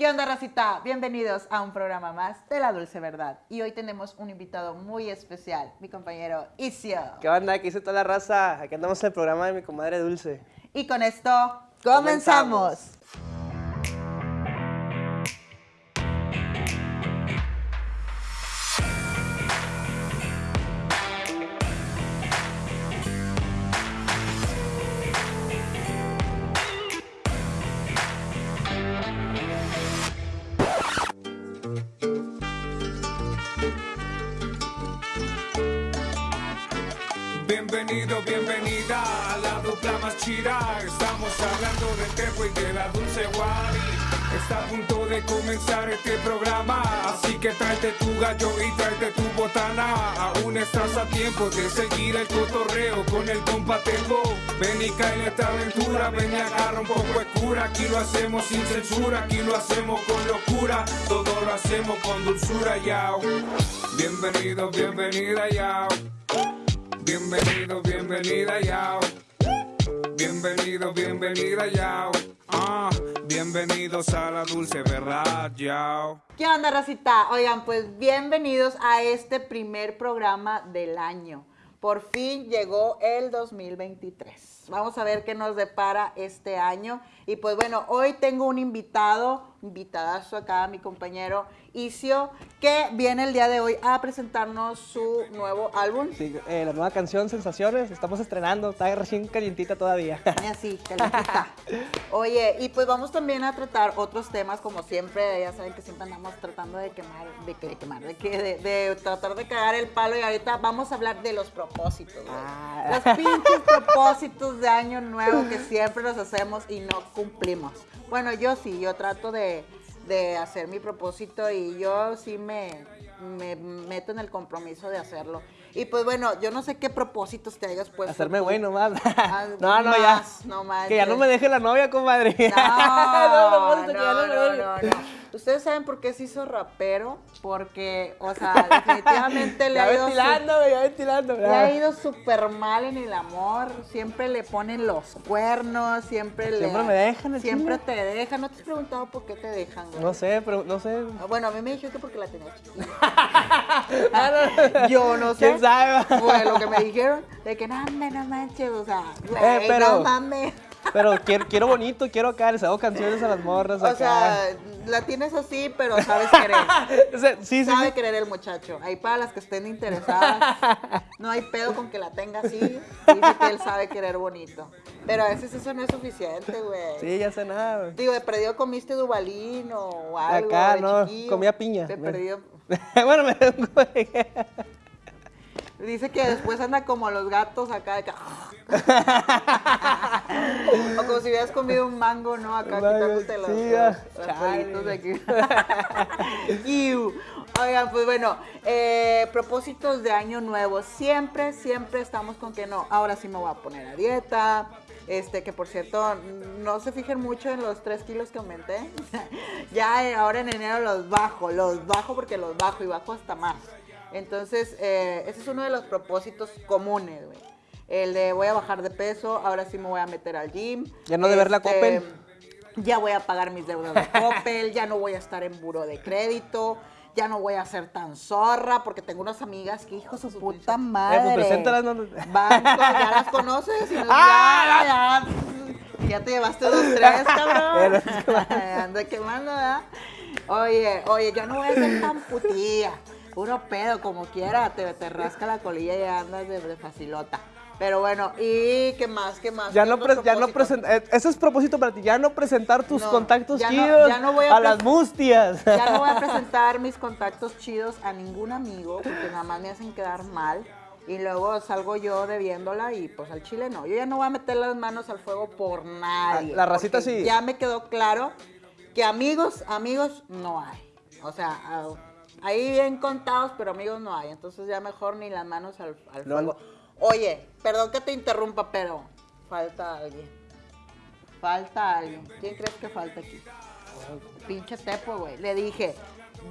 ¿Qué onda, racita? Bienvenidos a un programa más de La Dulce Verdad. Y hoy tenemos un invitado muy especial, mi compañero Isio. ¿Qué onda? ¿Qué dice toda la raza? Aquí andamos en el programa de mi comadre Dulce. Y con esto, comenzamos. Bienvenido, Estamos hablando de Tepo y de la dulce Wari. Está a punto de comenzar este programa, así que tráete tu gallo y tráete tu botana. Aún estás a tiempo de seguir el cotorreo con el compa Tepo. Ven y cae en esta aventura, ven y agarra un poco de cura. Aquí lo hacemos sin censura, aquí lo hacemos con locura. Todo lo hacemos con dulzura, yao. Bienvenido, bienvenida, yao. Bienvenido, bienvenida, yao. Bienvenido, bienvenida, yao. Ah, bienvenidos a la dulce verdad, yao. ¿Qué onda, racita? Oigan, pues bienvenidos a este primer programa del año. Por fin llegó el 2023. Vamos a ver qué nos depara este año. Y pues bueno, hoy tengo un invitado, invitadazo acá, mi compañero Isio, que viene el día de hoy a presentarnos su nuevo álbum. Sí, eh, la nueva canción Sensaciones, estamos estrenando, está recién calientita todavía. Así, calientita. Oye, y pues vamos también a tratar otros temas, como siempre, ya saben que siempre andamos tratando de quemar, de, de quemar, de, de, de tratar de cagar el palo y ahorita vamos a hablar de los propósitos. Ah. Los pinches propósitos de año nuevo que siempre los hacemos y no cumplimos. Bueno, yo sí, yo trato de, de hacer mi propósito y yo sí me, me meto en el compromiso de hacerlo. Y pues bueno, yo no sé qué propósitos te hayas puesto. Hacerme tú. bueno más. Ah, no, no, ya. no que ya no me deje la novia, comadre. No, no, no, no, no, no. ¿Ustedes saben por qué se hizo rapero? Porque, o sea, definitivamente le ha ido, su- le ha ido súper mal en el amor. Siempre le ponen los cuernos, siempre le... Siempre me dejan, Siempre chile. te dejan. ¿No te has preguntado por qué te dejan, güey? No sé, pero no sé. Bueno, a mí me dijeron que porque la tenía chiquita. Ah. Yo no sé. ¿Quién sabe? Fue lo que me dijeron, de que no, hombre, no manches, o sea, güey, Eh, pero- no mames. Pero quiero, quiero bonito, quiero acá, les hago canciones a las morras O acá. sea, la tienes así, pero sabes querer. O sea, sí, sí, Sabe sí. querer el muchacho. Ahí para las que estén interesadas, no hay pedo con que la tenga así. Dice que él sabe querer bonito. Pero a veces eso no es suficiente, güey. Sí, ya sé nada. güey. Digo, de perdido comiste dubalín o algo. Acá, de no, chiquillo. comía piña. De perdido. bueno, me Dice que después anda como los gatos acá. de que- o como si hubieras comido un mango, ¿no? Acá quitándote los, los- ah, de aquí. Oigan, pues bueno, eh, propósitos de año nuevo. Siempre, siempre estamos con que no, ahora sí me voy a poner a dieta. Este, que por cierto, no se fijen mucho en los 3 kilos que aumenté. ya eh, ahora en enero los bajo, los bajo porque los bajo y bajo hasta más. Entonces, eh, ese es uno de los propósitos comunes, güey. El de voy a bajar de peso, ahora sí me voy a meter al gym. Ya no deber la Este, Coppel. Ya voy a pagar mis deudas de Coppel, ya no voy a estar en buro de crédito, ya no voy a ser tan zorra, porque tengo unas amigas que, hijo su puta madre. preséntalas, no- Banco, ya las conoces y nos Ah, ya, ya, ya te llevaste dos, tres, cabrón. Anda quemando, ¿verdad? Oye, oye, yo no voy a ser tan putilla. Puro pedo, como quiera, te, te rasca la colilla y ya andas de, de facilota. Pero bueno, ¿y qué más? ¿Qué más? Ya ¿Qué no, ya no presentar, ese es propósito para ti, ya no presentar tus No, contactos ya no- chidos ya no voy a a, las mustias. Ya no voy a presentar mis contactos chidos a ningún amigo porque nada más me hacen quedar mal y luego salgo yo debiéndola y pues al chile no. Yo ya no voy a meter las manos al fuego por nadie. La racita sí. Ya me quedó claro que amigos, amigos no hay. O sea, ahí bien contados, pero amigos no hay. Entonces ya mejor ni las manos al, al No, fuego. Oye, perdón que te interrumpa, pero falta alguien. Falta alguien. ¿Quién crees que falta aquí? Pinche Tepo, güey. Le dije,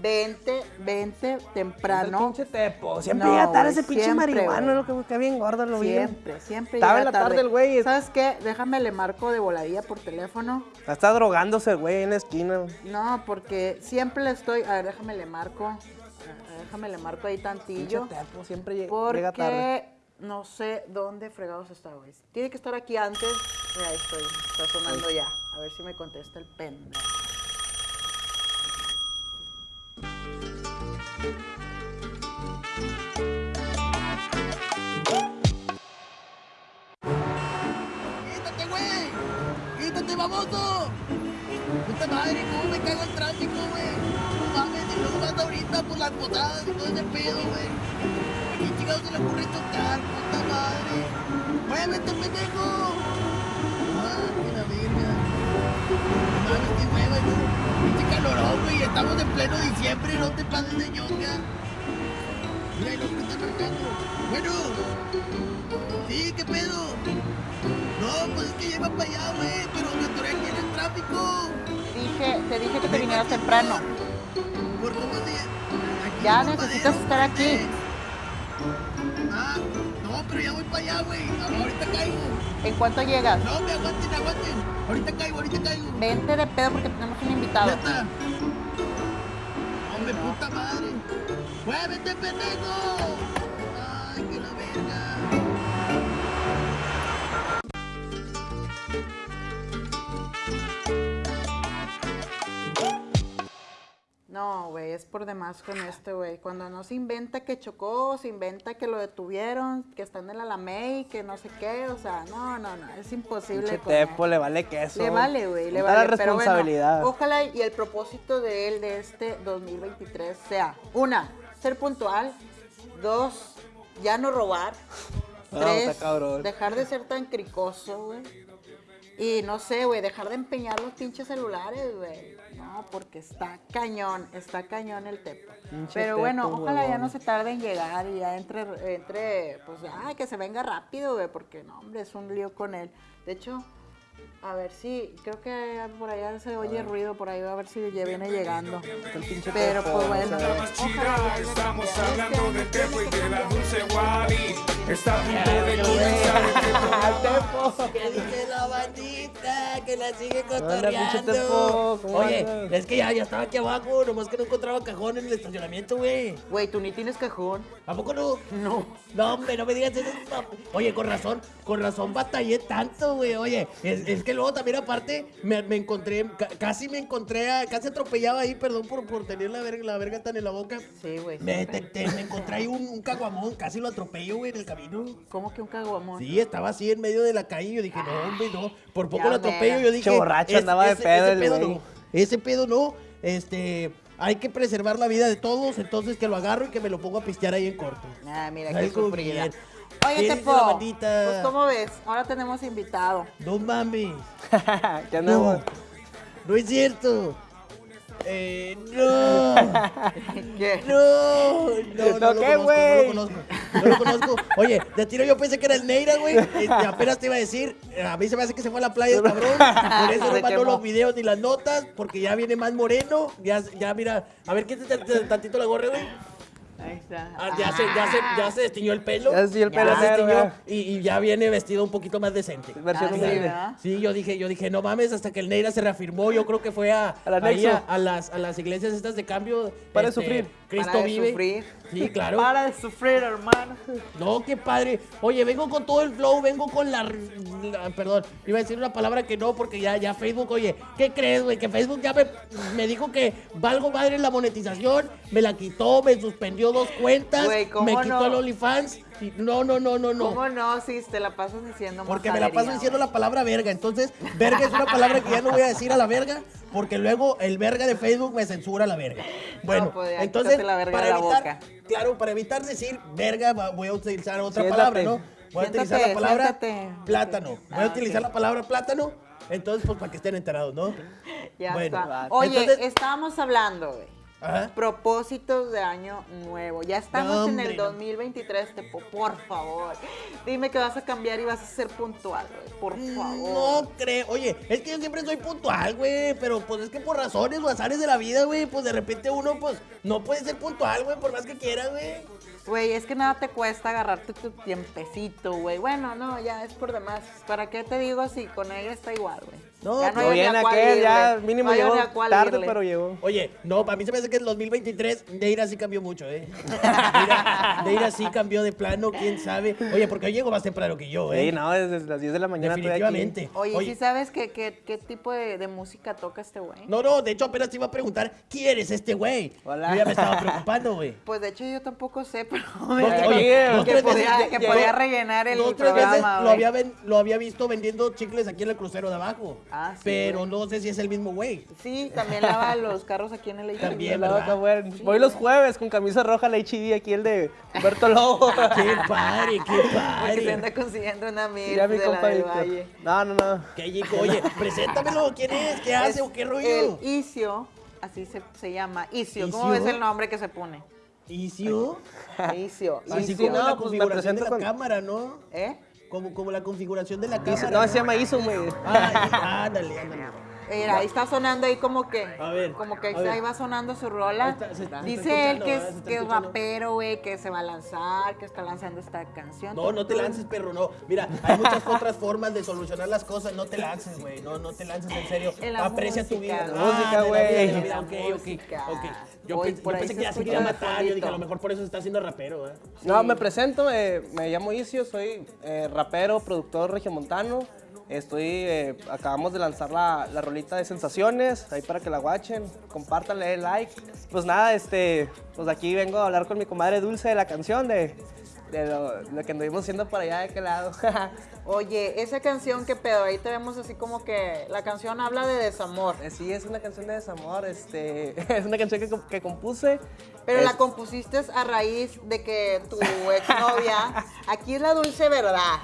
vente, vente temprano. pinche tepo. Siempre No, llega tarde ese pinche siempre, marihuano, lo que cae bien gordo, lo vi. Siempre, siempre Estaba en la tarde tarde. el güey. ¿Sabes qué? Déjame le marco de voladilla por teléfono. Está drogándose el güey en la esquina. No, porque siempre le estoy. A ver, déjame le marco. Déjame le marco ahí Pinche tantillo. tepo, siempre lle- llega tarde. Porque no sé dónde fregados está, güey. Tiene que estar aquí antes. Mira, ahí estoy. Está sonando ya. A ver si me contesta el pendejo. ¡Quítate, baboso! ¡Puta madre, cómo me cago el tráfico, güey! No mames, y luego ahorita por las posadas y todo ese pedo, güey. ¿A quién chingados se le ocurre tocar, puta madre? ¡Muévete, pendejo! ¡Ah, que la verga! No mames, que mueve, ¿no? Pinche calorón, güey, estamos en pleno diciembre, no te pases de ñonga. Lo que está marcando. Bueno, sí, ¿qué pedo? No, pues es que lleva para allá, güey, pero me atoré aquí en el tráfico. Dije, te dije que te vinieras temprano. ¿Por cómo se...? Aquí Ya necesitas de- estar aquí. Ah, no, pero ya voy para allá, güey. Ahorita caigo. ¿En cuánto llegas? No, me aguanten, aguanten. Ahorita caigo, ahorita caigo. Vente de pedo porque tenemos un invitado. Neta. Hombre, puta madre. ¡Muévete, pendejo! ¡Ay, que la verga! No, güey, es por demás con este, güey. Cuando no se inventa que chocó, se inventa que lo detuvieron, que está en el Alamey, que no sé qué, o sea, no, no, no, es imposible. Tepo, le vale queso. Le vale, güey, le vale. la pero bueno, responsabilidad. ojalá y el propósito de él de este 2023 sea, una, ser puntual, dos, ya no robar, No, tres, dejar de ser tan cricoso, güey. Y no sé, güey, dejar de empeñar los pinches celulares, güey. No, porque está cañón, está cañón el tepo. Pinche Pero bueno, tepo, ojalá ya no se tarde en llegar y ya entre, entre pues, ay, que se venga rápido, güey, porque no, hombre, es un lío con él. De hecho, a ver si, creo que por allá se oye ruido, por ahí a ver si ya viene llegando. Pero pues bueno, estamos hablando Este de Tepo y de la. Dulce Wally. Está a punto de comenzar este. Que dice la bandita que la sigue cotorreando. Oye, es que ya, ya estaba aquí abajo, nomás que no encontraba cajón en el estacionamiento, güey. Güey, tú ni tienes cajón. ¿A poco no? No. No, hombre, no me digas eso. Oye, con razón, con razón batallé tanto, güey. Oye, es, es que luego también aparte me, me encontré, ca- casi me encontré, a- casi atropellaba ahí, perdón por, por tener la verga, la verga tan en la boca. Sí, güey. Me, siempre. te- te- me encontré ahí un, un caguamón, casi lo atropello, güey, en el camino. ¿Cómo que un caguamón? Sí, estaba así en medio de la calle y yo dije, no, hombre, no. Por poco Ya, lo atropello, yo dije. Che borracho, "Es- andaba de pedo ese el pedo güey". no. Ese pedo no. Este. Hay que preservar la vida de todos, entonces que lo agarro y que me lo pongo a pistear ahí en corto. Ah, mira, qué Algo sufrida. bien. Oye, ¿Qué dice Tepo, pues ¿cómo ves? Ahora tenemos invitado. No mames. ¿Qué andamos? No. No es cierto. Eh, no. ¿Qué? No, no, no, ¿No lo qué, conozco, güey? no lo conozco, no lo conozco. Oye, de tiro yo pensé que era el Neira, güey. y apenas te iba a decir, a mí se me hace que se fue a la playa el cabrón. Por eso no mandó los videos ni las notas, porque ya viene más moreno. Ya, ya mira, a ver, quítate tantito la gorra, güey. Ahí está. Ah, ya, se, ya, se, ya se destiñó el pelo. Ya el pelo se destiñó ya. y, y ya viene vestido un poquito más decente. Versión Ah, sí. Sí, yo dije, yo dije, no mames, hasta que el Neira se reafirmó, yo creo que fue a, ahí a, a las, a las iglesias estas de cambio. este, Para de sufrir. Cristo Para vive. sufrir. Sí, claro. Para de sufrir, hermano. No, qué padre. Oye, vengo con todo el flow, vengo con la, la- Perdón, iba a decir una palabra que no, porque ya, ya Facebook, oye, ¿qué crees, güey? Que Facebook ya me, me dijo que valgo madre la monetización, me la quitó, me suspendió dos cuentas, Güey, ¿cómo me quitó no? el OnlyFans. No, no, no, no, no. ¿Cómo no? Si te la pasas diciendo Porque me la paso diciendo la palabra verga. Entonces, verga es una palabra que ya no voy a decir a la verga, porque luego el verga de Facebook me censura la verga. Bueno, pues ya, entonces, la verga para de la evitar, boca. claro, para evitar decir verga, voy a utilizar otra Siéntate. palabra, ¿no? Voy a Siéntate, utilizar la palabra siéntate. plátano. Voy Ah, a utilizar ok. la palabra plátano. Entonces, pues para que estén enterados, ¿no? Ya Bueno, está. Oye, Entonces- estábamos hablando, güey. Propósitos de año nuevo. Ya estamos No, en el hombre, no. 2023, Tepo, por favor. Dime que vas a cambiar y vas a ser puntual, güey. Por favor. No creo. Oye, es que yo siempre soy puntual, güey. Pero pues es que por razones o azares de la vida, güey, pues de repente uno, pues, no puede ser puntual, güey, por más que quiera, güey. Güey, es que nada te cuesta agarrarte tu tiempecito, güey. Bueno, no, ya es por demás. ¿Para qué te digo si con ella está igual, güey? No, ya pero hay bien aquel, ya mínimo No llegó tarde, irle. pero llegó. Oye, no, para mí se me hace que el 2023 Neira sí cambió mucho, ¿eh? Neira, Neira sí cambió de plano, quién sabe. Oye, porque hoy llego más temprano que yo, ¿eh? Sí, no, desde las 10 de la mañana aquí. Definitivamente. Oye, ¿sí sabes qué, qué, qué tipo de, de música toca este güey? No, no, de hecho apenas te iba a preguntar, ¿quién eres este güey? Hola. Yo ya me estaba preocupando, güey. Pues de hecho yo tampoco sé, pero Oye, oye, que tres podía, veces- que llegó- podía rellenar el programa, lo güey. había, ven- lo había visto vendiendo chicles aquí en el crucero de abajo. Ah, sí, Pero güey. no sé si es el mismo güey. Sí, también lava los carros aquí en el HB. También, La ¿verdad? vaca, güey. Voy los jueves con camisa roja, la HB, aquí el de Humberto Lobo. ¡Qué padre, qué Porque se padre! anda consiguiendo una mil ya mi de la del. Valle. No, no, no. ¡Qué chico! Oye, preséntamelo, ¿quién es? ¿Qué hace Es o qué rollo? El Isio, así se, se llama. Isio. ¿Cómo ¿Isio? ves el nombre que se pone? ¿Icio? Isio. Así Isio. como no, la pues configuración de la con- cámara, ¿no? ¿Eh? Como, como la configuración de la cámara. no, se llama Iso, güey. Ah, ándale, ándale. Mira, ahí está sonando ahí como que. A ver, Como que ver. ahí va sonando su rola. Ahí está, se- se está Dice él que es, que rapero, güey, que se va a lanzar, que está lanzando esta canción. No, no te lances, perro, no. Mira, hay muchas otras formas de solucionar las cosas. No te lances, güey. No, no te lances, en serio. En la Aprecia tu vida. la música, güey. vida, de la En vida. la Ok, ok, música. ok. Yo, Hoy pe- por yo ahí pensé se que ya se quería matar. Yo dije, a lo mejor por eso se está haciendo rapero, ¿eh? No, me presento, eh, me llamo Isio, soy eh, rapero, productor regiomontano. Estoy, eh, acabamos de lanzar la, la rolita de sensaciones, ahí para que la guachen, compártanle, like. Pues nada, este, pues aquí vengo a hablar con mi comadre Dulce de la canción, de, de lo, lo que anduvimos haciendo por allá de aquel lado. Oye, esa canción, ¿qué pedo? Ahí te vemos así como que la canción habla de desamor. Eh, sí, es una canción de desamor, este, es una canción que, que compuse. Pero Es- la compusiste a raíz de que tu exnovia, aquí es la dulce verdad.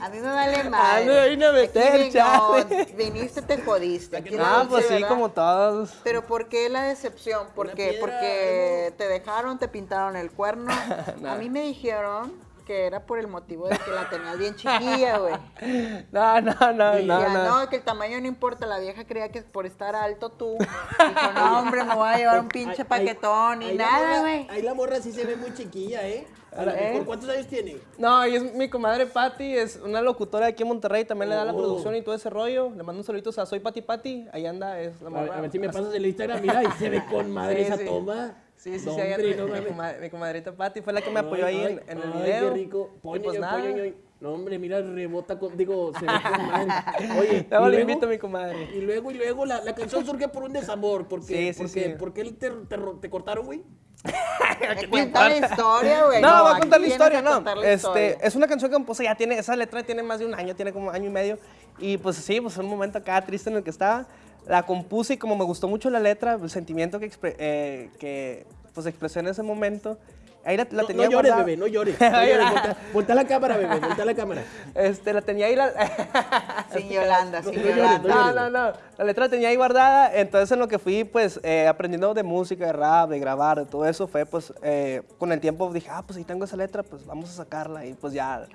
A mí me vale mal. me a meter, chale. Viniste, te jodiste. Aquí Ah, pues sí, verdad. como todos. Pero ¿por qué la decepción? ¿Por Una qué? piedra, Porque te dejaron, te pintaron el cuerno. Nah. A mí me dijeron que era por el motivo de que la tenías bien chiquilla, güey. No, no, no, Y no, ya, no. no, que el tamaño no importa. La vieja creía que por estar alto tú. Dijo, no, hombre, me voy a llevar un pinche paquetón y nada, güey. Ahí la morra sí se ve muy chiquilla, ¿eh? ¿Eh? mejor, ¿Cuántos años tiene? No, y es mi comadre Patti, es una locutora de aquí en Monterrey, también le da la Oh. producción y todo ese rollo. Le mando un saludito a Soy Pati Pati, ahí anda, es la A ver, morra. a ver si me pasas el Instagram, mira, y se ve con madre Sí, esa sí. toma. Sí, sí, No, sí, ahí no mi, comadre- mi comadrita Patti fue la que me apoyó ahí en, en el ay, video. qué rico. Y Poño, pues yo, nada. poño, yo. No, hombre, mira, rebota con, digo, se ve con. Oye, Luego y le luego- invito a mi comadre. Y luego, y luego, la, la canción surge por un desamor. Porque, Sí, sí, porque, sí. ¿Por qué te, te, te cortaron, güey? Cuenta la historia, güey. No, voy a aquí contar la historia, no. la Este, historia. es una canción que compuse, ya tiene, esa letra tiene más de un año, tiene como año y medio. Y pues sí, pues un momento acá triste en el que estaba. La compuse y como me gustó mucho la letra, el sentimiento que, expre- eh, que pues expresé en ese momento, ahí la, la No, tenía no llores, guardada. bebé, no llores. No llores. La cámara, bebé, voltea la cámara. Este, la tenía ahí la... Sin Yolanda, sin Yolanda. No, no, no. La letra la tenía ahí guardada. Entonces, en lo que fui, pues, eh, aprendiendo de música, de rap, de grabar, de todo eso, fue, pues, eh, con el tiempo dije, ah, pues, ahí tengo esa letra, pues, vamos a sacarla. Y, pues, ya.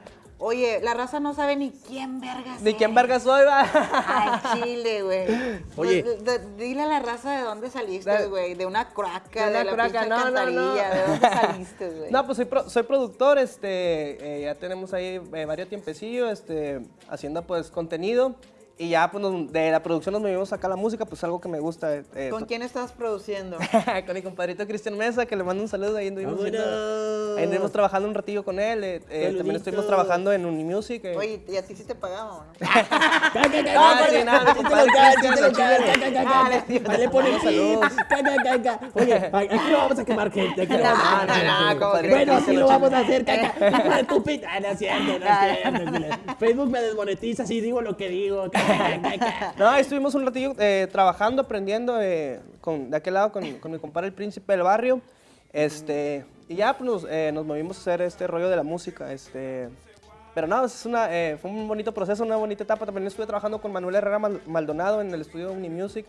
Oye, la raza no sabe ni quién verga ¿De quién verga soy, va? Al chile, güey. Oye. Pues, de- dile a la raza de dónde saliste, güey. De una craca, de de, una la craca, no, no, no. alcantarilla. ¿De dónde saliste, güey? No, pues soy, pro- soy productor, este, eh, ya tenemos ahí eh, varios tiempecillos, este, haciendo pues contenido y ya pues nos- de la producción nos movimos acá a la música, pues algo que me gusta. eh, ¿Con to- quién estás produciendo? con mi compadrito Cristian Mesa, que le mando un saludo, ahí anduvimos, Vámonos. ahí anduvimos trabajando un ratillo con él, eh, eh, también estuvimos trabajando en Unimusic. eh. Oye, ¿y a ti sí te pagamos, no? Ca, ca, ca, Ah, sí, nada, compadre. Oye, aquí no vamos a quemar gente. Aquí no vamos a No, quemar no, gente. no. Bueno, así lo vamos a hacer, caca. Hijo de tu pita. Ah, No es cierto, no es cierto. Facebook me desmonetiza si digo lo que digo. Ca, ca, ca, ca. No, estuvimos un ratillo eh, trabajando, aprendiendo eh, con, de aquel lado con, mi compadre el príncipe del barrio. Este, y ya pues, nos, eh, nos movimos a hacer este rollo de la música. Este, pero no, es una, fue un bonito proceso, una bonita etapa. También estuve trabajando con Manuel Herrera Mal- Maldonado en el estudio Unimusic.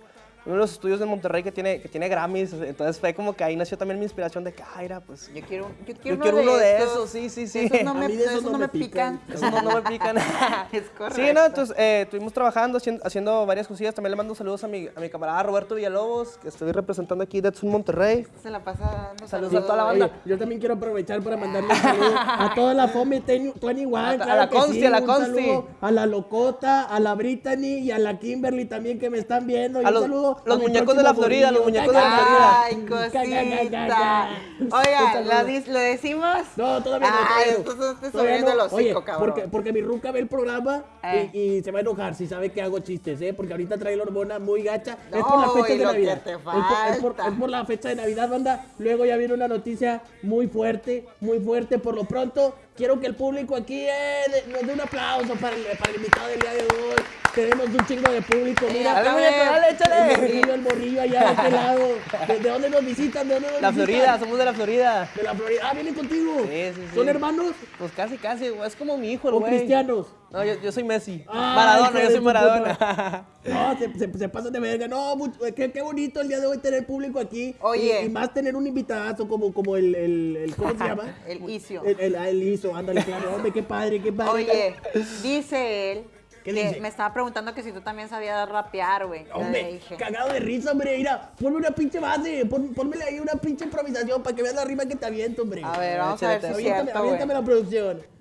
Uno de los estudios de Monterrey que tiene, que tiene Grammys. Entonces fue como que ahí nació también mi inspiración de que, ah, era, pues. Yo quiero, yo quiero, Yo quiero uno de estos. esos, sí, sí, sí. Esos no me, de esos esos no no me pican. Eso no, no me pican. Es Sí, correcto. no, entonces eh, estuvimos trabajando, haciendo, haciendo varias cosillas. También le mando saludos a mi, a mi camarada Roberto Villalobos, que estoy representando aquí de Edson Monterrey. Se la pasa dando Saludos a toda la Oye, banda. yo también quiero aprovechar para mandarle un saludo a toda la Fome 21, A- a claro la Consti, sí, a la Consti. A la Locota, a la Brittany y a la Kimberly también que me están viendo. Y A un los- saludo los muñecos de la Florida, los muñecos de la Florida. Ay, cosita. Oiga. ¿lo, decimos? No, todavía no. Ay, son- te subiendo Oye, hocico, cabrón. Porque, porque mi ruca ve el programa Eh. y, y se va a enojar si sabe que hago chistes, ¿eh? Porque ahorita trae la hormona muy gacha. es No, por la fecha de Navidad. Es por- es, por, es por la fecha de Navidad, banda. Luego ya viene una noticia muy fuerte, muy fuerte. Por lo pronto, quiero que el público aquí eh, nos dé un aplauso para el, para el invitado del día de hoy. Tenemos un chingo de público. Mira, Dale, dale, el échale. morrillo, el morrillo allá de este lado. ¿De, de dónde nos visitan? ¿De dónde nos La visitan? Florida, somos de la Florida. De la Florida. Ah, vienen contigo. Sí, sí, sí. ¿Son hermanos Pues casi, casi, es como mi hijo, el güey. cristianos? No, yo, yo soy Messi. Ay, Maradona, yo soy Maradona. No, se, se, se pasan de verga. No, mucho- qué, qué bonito el día de hoy tener público aquí. Oye. Y, y más tener un invitadazo como, como el, el, el- ¿Cómo se llama? El Isio. El, el, ah, el ISO, ándale, claro. Hombre, qué padre, qué padre. Oye, dice él ¿Qué que dice? me estaba preguntando que si tú también sabías rapear, güey. Hombre, dije. cagado de risa, hombre. Mira, ponme una pinche base. Pon, pónmele ahí una pinche improvisación para que veas la rima que te aviento, hombre. A ver, vamos a ver si es Aviéntame, cierto, aviéntame la producción.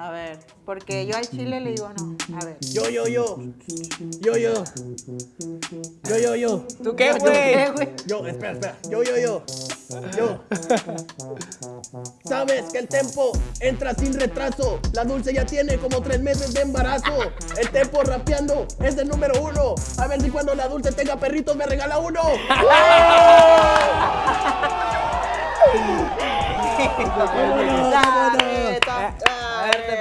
A ver, porque yo al chile le digo no. A ver. Yo, yo, yo. Yo, yo. Yo, yo, yo. ¿Tú qué, güey? Yo, espera, espera. Yo, yo, yo. Yo. Sabes que el tempo entra sin retraso. La dulce ya tiene como tres meses de embarazo. El tempo rapeando es el número uno. A ver si cuando la dulce tenga perritos me regala uno. ¡Vámonos,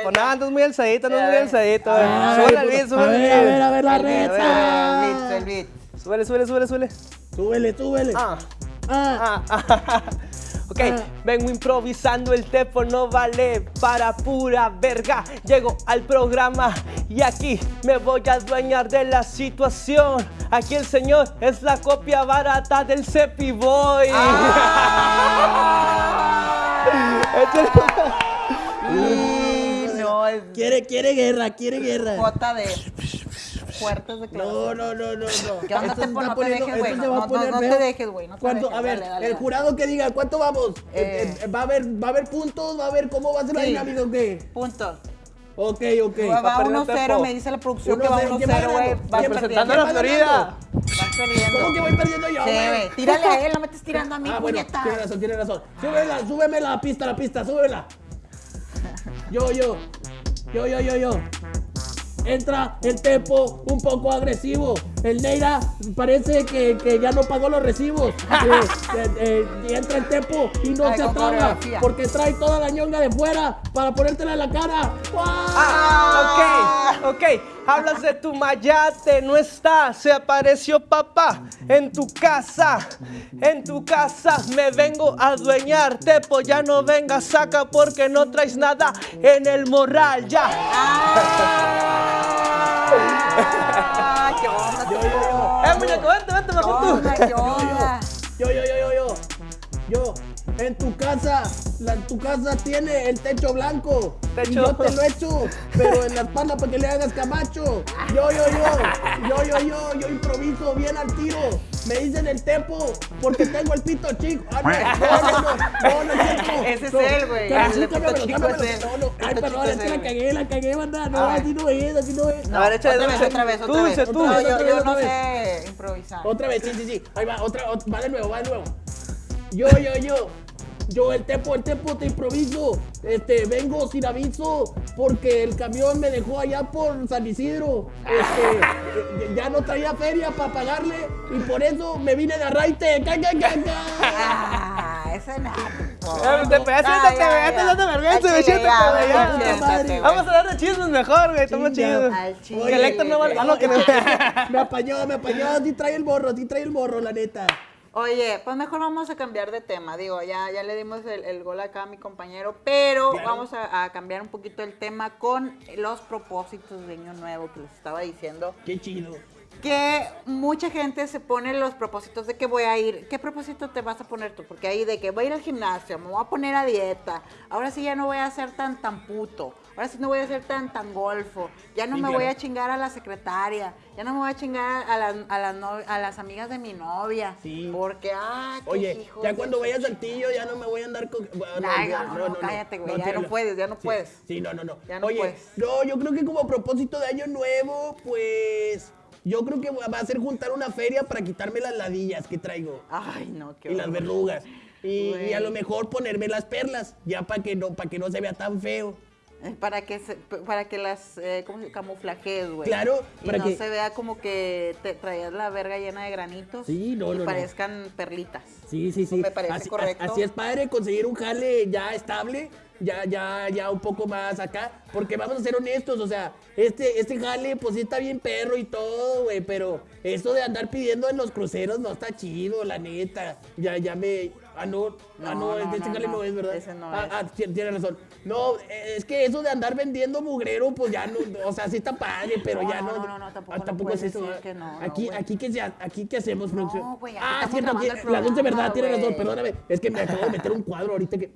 pones, andas muy alzadito, andas muy alzadito. A Súbele ver, al beat, a súbele ver, al a beat. ver, a ver la El beat, reza. el beat, el beat. Súbele, súbele, súbele, súbele. Súbele, súbele. Ah. Ah. Ah, ah, Ok, Ah. vengo improvisando, el tepo no vale para pura verga. Llego al programa y aquí me voy a adueñar de la situación. Aquí el señor es la copia barata del Cepi Boy. Échale. Y no, es Quiere, quiere guerra, quiere guerra. jota de fuertes de No, no, no, no, no. No te dejes, güey. No, va a no, poner no te dejes, güey, no te ¿Cuánto? dejes. A ver, Dale, dale, el dale. jurado que diga, ¿cuánto vamos? Eh. Eh, eh, ¿Va, a haber, ¿Va a haber puntos? ¿Va a haber cómo va a ser la Sí. dinámica o qué? Punto. Ok, ok. Va, va perdiendo 1-0, Tepo. me dice la producción que 1-0, va ¿quién va 1-0, güey. va Representando a la va Florida. Vas perdiendo. ¿Cómo que voy perdiendo yo, güey? Tírale a él, no me estés tirando a mí, Ah, bueno, tiene razón, tiene razón. Súbela, súbeme la pista, la pista, súbela. Yo, yo. Yo, yo, yo, yo. Entra el Tepo un poco agresivo. El Neira parece que, que ya no pagó los recibos. Eh, eh, eh, y entra el Tepo y no Ay, se atraba porque trae toda la ñonga de fuera para ponértela en la cara. ¡Guau! Ah, ok, ok. Hablas de tu mayate, no está. Se apareció papá en tu casa. En tu casa me vengo a adueñar. Tepo, ya no venga, saca porque no traes nada en el morral. Ya. Ah, qué onda, Yo, yo, yo. Eh, muñeco, vente, vente, ¿Qué mejor tú. onda, qué onda? Yo, yo, yo, yo, yo. Yo, en tu casa, la, tu casa tiene el techo blanco. Techo. Y yo te lo echo, pero en la espalda para que le hagas camacho. Yo, yo, yo. Yo, yo, yo. Yo improviso bien al tiro. Me dicen el tepo porque tengo el pito chico. Ah, no, no, no, no, no, no, es cierto. Ese es él, güey. El pito chico es él. No, no, ay, perdón, es que la cagué, la cagué, banda. No, A ver. así no es, así no es. A ver, échale Otra vez, otra vez, otra vez. tú. No, Otra yo, no sé improvisar. Otra vez, sí, sí, sí. Ahí va, otra, ot- va de nuevo, va de nuevo. Yo, yo, yo. Yo, el tepo, el tepo, te improviso. Este, vengo sin aviso porque el camión me dejó allá por San Isidro. Este, ya no traía feria para pagarle y por eso me vine de arraite. ¡Ca, ca, ca, ca! Ah, ese no. Eh, te pegaste, te pegaste, no te vergüenza. Vamos a hablar de chismes mejor, güey, estamos chidos. Que el Héctor no güey. vale. Ah, no, que no. Me apañó, me apañó. Sí trae el morro, sí trae el morro, la neta. Oye, pues mejor vamos a cambiar de tema. Digo, ya, ya le dimos el, el gol acá a mi compañero, pero Claro. vamos a, a cambiar un poquito el tema con los propósitos de Año Nuevo que les estaba diciendo. Qué chido. que mucha gente se pone los propósitos de que voy a ir. ¿Qué propósito te vas a poner tú? Porque ahí de que voy a ir al gimnasio, me voy a poner a dieta. Ahora sí ya no voy a ser tan tan puto. Ahora sí no voy a ser tan tan golfo. Ya no Sí, me voy a chingar a la secretaria. Ya no me voy a chingar a las, a no- a las amigas de mi novia. Sí. Porque, ah, qué Oye, hijos ya cuando vayas al tillo ya no me voy a andar con... bueno, ya, no, no, cállate, güey, ya no puedes, ya no Sí, puedes. Sí, no, no, no. Ya no Oye, puedes. no, yo creo que como propósito de año nuevo, pues... Yo creo que va a ser juntar una feria para quitarme las ladillas que traigo. Ay, no, qué y las verrugas. Y, y a lo mejor ponerme las perlas, ya para que no, para que no se vea tan feo. Eh, Para que, se- para que las eh, ¿cómo se camuflajes, güey. Claro, y para no que- se vea como que te traías la verga llena de granitos. Sí, no, y no, no. parezcan perlitas. Sí, sí, sí. me parece así, correcto. así es padre conseguir un jale ya estable, ya, ya, ya un poco más acá. Porque vamos a ser honestos, o sea, este, este jale, pues sí está bien perro y todo, güey. Pero eso de andar pidiendo en los cruceros no está chido, la neta. Ya, ya me. Ah, no, ah, no, No, no, este no, no, no, es, ¿verdad? ese no ah, es. ah, ti- tienes razón. No, es que eso de andar vendiendo mugrero, pues ya no, o sea, sí está padre, pero No, ya no, no. no, no, no, tampoco ah, no tampoco es eso. ¿verdad? que no, no, aquí, aquí que sea, aquí que hacemos, producción. güey, aquí ah, cierto, la luz de verdad, tienes razón, perdóname. Es que me acabo de meter un cuadro ahorita que.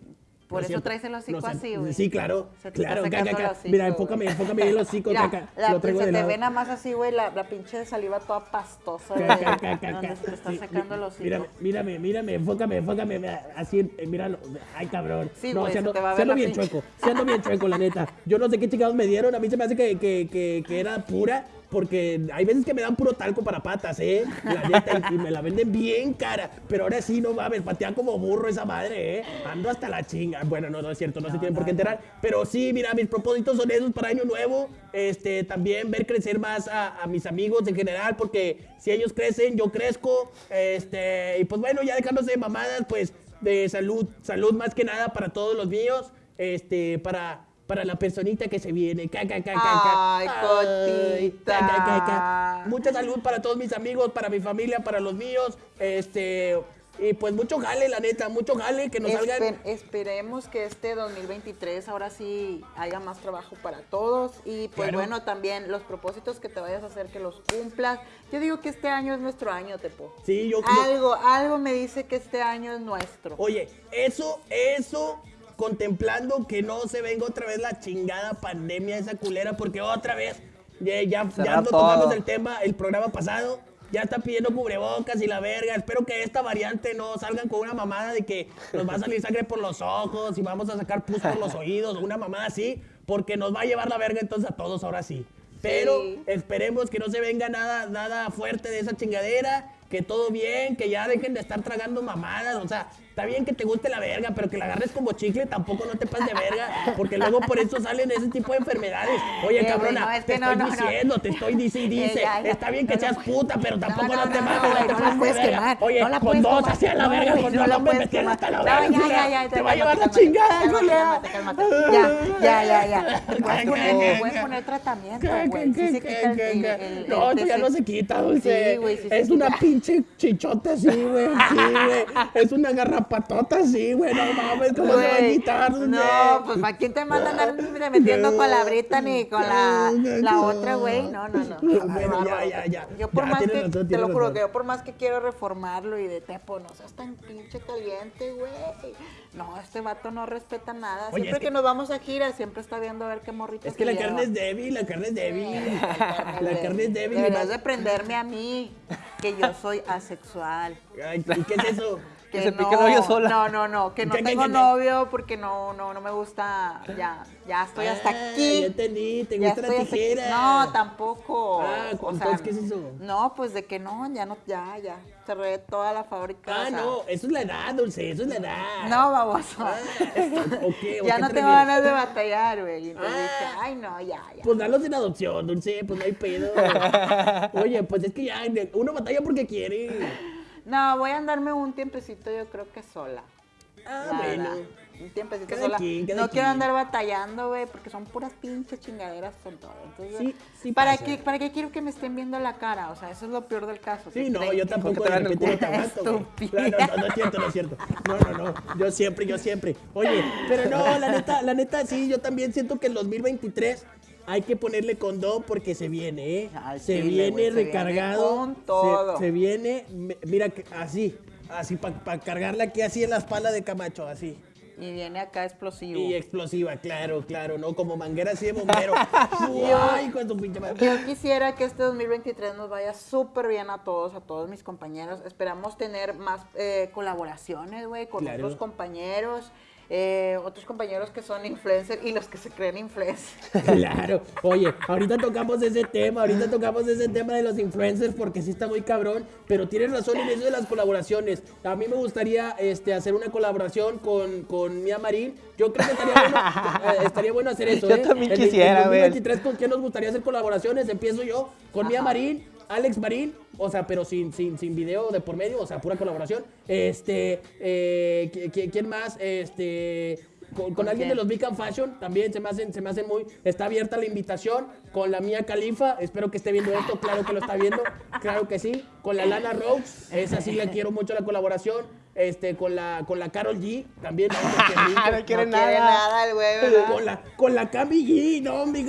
Por eso traes el hocico así, güey. Sí, claro. Se te está claro, hocico, Mira, güey. enfócame, enfócame el hocico, Mira, caca. la- Lo traigo se de te ve nada más así, güey, la, la pinche saliva toda pastosa, güey. Caca, caca, caca. Donde se te está secando el hocico. Mírame, mírame, mírame, enfócame, enfócame. Así, eh, míralo. Ay, cabrón. Sí, no, güey, si se ando, te va a ver la bien pinche- chueco. Si ando bien chueco, la neta. Yo no sé qué chingados me dieron. A mí se me hace que, que, que, que era pura. Porque hay veces que me dan puro talco para patas, ¿eh? La neta, y, y me la venden bien cara. Pero ahora sí, no mames, patea como burro esa madre, ¿eh? Ando hasta la chinga. Bueno, no, no es cierto, no, se tienen por qué enterar. Pero sí, mira, mis propósitos son esos para Año Nuevo. Este, también ver crecer más a, a mis amigos en general, porque si ellos crecen, yo crezco. Este, y pues bueno, ya dejándose de mamadas, pues de salud, salud más que nada para todos los míos. Este, para para la personita que se viene. Ca. Ay, cotita. Mucha salud para todos mis amigos, para mi familia, para los míos. Este, y pues mucho jale, la neta, mucho jale, que nos salgan. Espe- esperemos que este 2023 ahora sí haya más trabajo para todos y pues Claro. bueno, también los propósitos que te vayas a hacer que los cumplas. Yo digo que este año es nuestro año, Tepo. Sí, yo creo. Algo, algo me dice que este año es nuestro. Oye, eso, eso, contemplando que no se venga otra vez la chingada pandemia esa culera, porque otra vez, ya, ya, ya no todo. tocamos el tema el programa pasado, ya está pidiendo cubrebocas y la verga. Espero que esta variante no salgan con una mamada de que nos va a salir sangre por los ojos y vamos a sacar pus por los oídos, una mamada así, porque nos va a llevar la verga entonces a todos ahora sí. Pero Sí. esperemos que no se venga nada, nada fuerte de esa chingadera, que todo bien, que ya dejen de estar tragando mamadas, o sea, está bien que te guste la verga, pero que la agarres como chicle, tampoco no te pases de verga, porque luego por eso salen ese tipo de enfermedades. Oye, Eh, cabrona, no, es te que no, estoy no, diciendo, te estoy dice y dice, Eh, ya, ya. está bien que seas no. puta, pero tampoco no, te mames, no, te pases de verga. quemar, Oye, con dos hacia la verga, con dos hombres puedes me tienes hasta la verga, te va a llevar la chingada. Ya, ya, ya, ya. Puedes poner, tratamiento, ¿Qué, güey. No, ya no se quita, dulce. Es una pinche chichota así, güey. Sí, güey. Es una garrapatota así, güey. No mames, ¿cómo se va a quitar? No, pues ¿para quién te manda a andar metiendo con la Brita ni con la, la otra, güey? No, no, no. Bueno, ya, ya, ya. Yo por Ya, más que, razón, te lo juro, razón. que yo por más que quiero reformarlo y de tepo, no seas tan pinche caliente, güey. No, este vato no respeta nada. Oye, siempre es que... que- nos vamos a gira, siempre está viendo a ver qué morritos Es que la carne es débil, la carne es débil. Carne La carne es débil. y Deberías de prenderme a mí, que yo soy asexual. Ay, ¿Y qué es eso? Que se pique el sola. No, no, no, que no ¿Qué, qué, tengo novio porque no, no, no me gusta, ya, ya estoy hasta Ah, aquí. Ya entendí, te gusta la tijera. No, tampoco. Ah, O sea, ¿qué es eso? No, pues de que no, ya no, ya, ya. Cerré toda la fábrica. Ah, o sea, no, eso es la edad, dulce, eso es la edad. No, baboso. Ah, ok, ¿o ya no te tengo ganas de batallar, güey. Entonces Ah. dije, ay, no, ya, ya. Pues dalos en adopción, dulce, pues no hay pedo. Oye, pues es que ya uno batalla porque quiere. No, voy a andarme un tiempecito, yo creo que sola. Ah, La bueno. verdad, Un tiempecito sola. no quiero andar batallando, güey, porque son puras pinches chingaderas con todo. Entonces, Sí, sí ¿para pasa. qué, ¿para qué quiero que me estén viendo la cara? O sea, eso es lo peor del caso. Sí, no, yo tampoco te de repente culo. aguanto, no, no, no es cierto, no es cierto. No, no, no. Yo siempre, yo siempre. Oye, pero no, la neta, la neta, sí, yo también siento que el 2023 hay que ponerle condón porque se viene, ¿eh? Se viene güey, se viene recargado. con se- todo. Se, viene, mira, así, así, para cargarla aquí así en la espalda de Camacho, así. Y viene acá explosivo. Y explosiva, claro, claro, ¿no? Como manguera así de bombero. ¡Ay, con tu pinche madre! Yo quisiera que este 2023 nos vaya súper bien a todos, a todos mis compañeros. Esperamos tener más eh, colaboraciones, güey, con Claro. otros compañeros. Eh, otros compañeros que son influencers y los que se creen influencers. Claro. Oye, ahorita tocamos ese tema, ahorita tocamos ese tema de los influencers porque sí está muy cabrón, pero tienes razón en eso de las colaboraciones. A mí me gustaría este, hacer una colaboración con, con Mia Marín. Yo creo que estaría bueno, eh, estaría bueno hacer eso. Yo ¿eh? también En- quisiera, En güey. 2023, ¿con quién nos gustaría hacer colaboraciones? Empiezo yo con Mia Marín. Alex Marín, o sea, pero sin, sin, sin video de por medio, o sea, pura colaboración. Este, eh, ¿qui- qui- ¿quién más? Este, con, con alguien de los Big and Fashion también se me hacen, se me hacen muy. Está abierta la invitación con la mía Califa. Espero que esté viendo esto. Claro que lo está viendo. Claro que sí. Con la Lana Rose. Esa sí la quiero mucho la colaboración. Este, con la, con la Carol G. También. No quiere no quiere nada. nada el güey, ¿verdad? Con la, con la Cami G, no, hombre,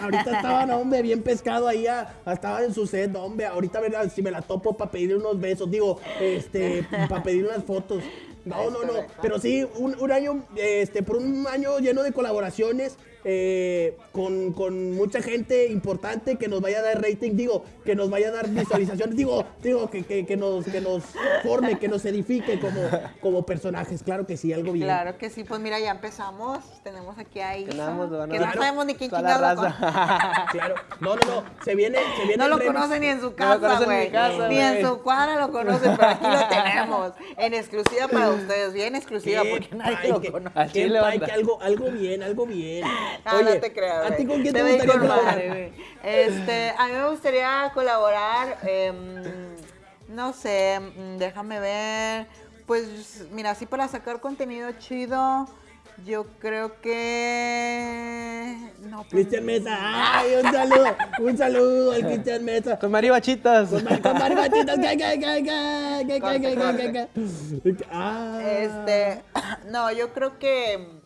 Ahorita estaban, hombre, bien pescado ahí, ah, estaba en su set, no, hombre. Ahorita, ¿verdad? Si me la topo para pedirle unos besos, digo, este, para pedir unas fotos. No, no, no. Pero sí, un, un año, este, por un año lleno de colaboraciones, eh, con, con mucha gente importante que nos vaya a dar rating, digo, que nos vaya a dar visualizaciones, digo, digo, que, que, que nos, que nos forme, que nos edifique como, como personajes. Claro que sí, algo bien. Claro que sí, pues mira, ya empezamos. Tenemos aquí a Isa, Tenemos, van a que no sabemos ni quién lo raza. Claro. No, no, no. Se viene, se viene No lo remix. conocen ni en su casa, conocen ni en güey. Ni en su cuadra lo conocen, pero aquí lo tenemos. En exclusiva para ustedes, bien exclusiva, Qué porque nadie pay, lo qué- conoce. Que algo, algo bien, algo bien. No, Oye, no te creas. ¿A ti con quién te, ir gustaría colaborar? Este, a mí me gustaría colaborar, em, no sé, mm, déjame ver. Pues, mira, así para sacar contenido chido, yo creo que... No, pues, Cristian Mesa. Ay, un saludo. Un saludo al Cristian Mesa. Con maribachitas. Con, mar- con maribachitas. Ca, ca, ca, ca, ca, ca, ca, ca, ca, ca. Ah. Este, no, yo creo que...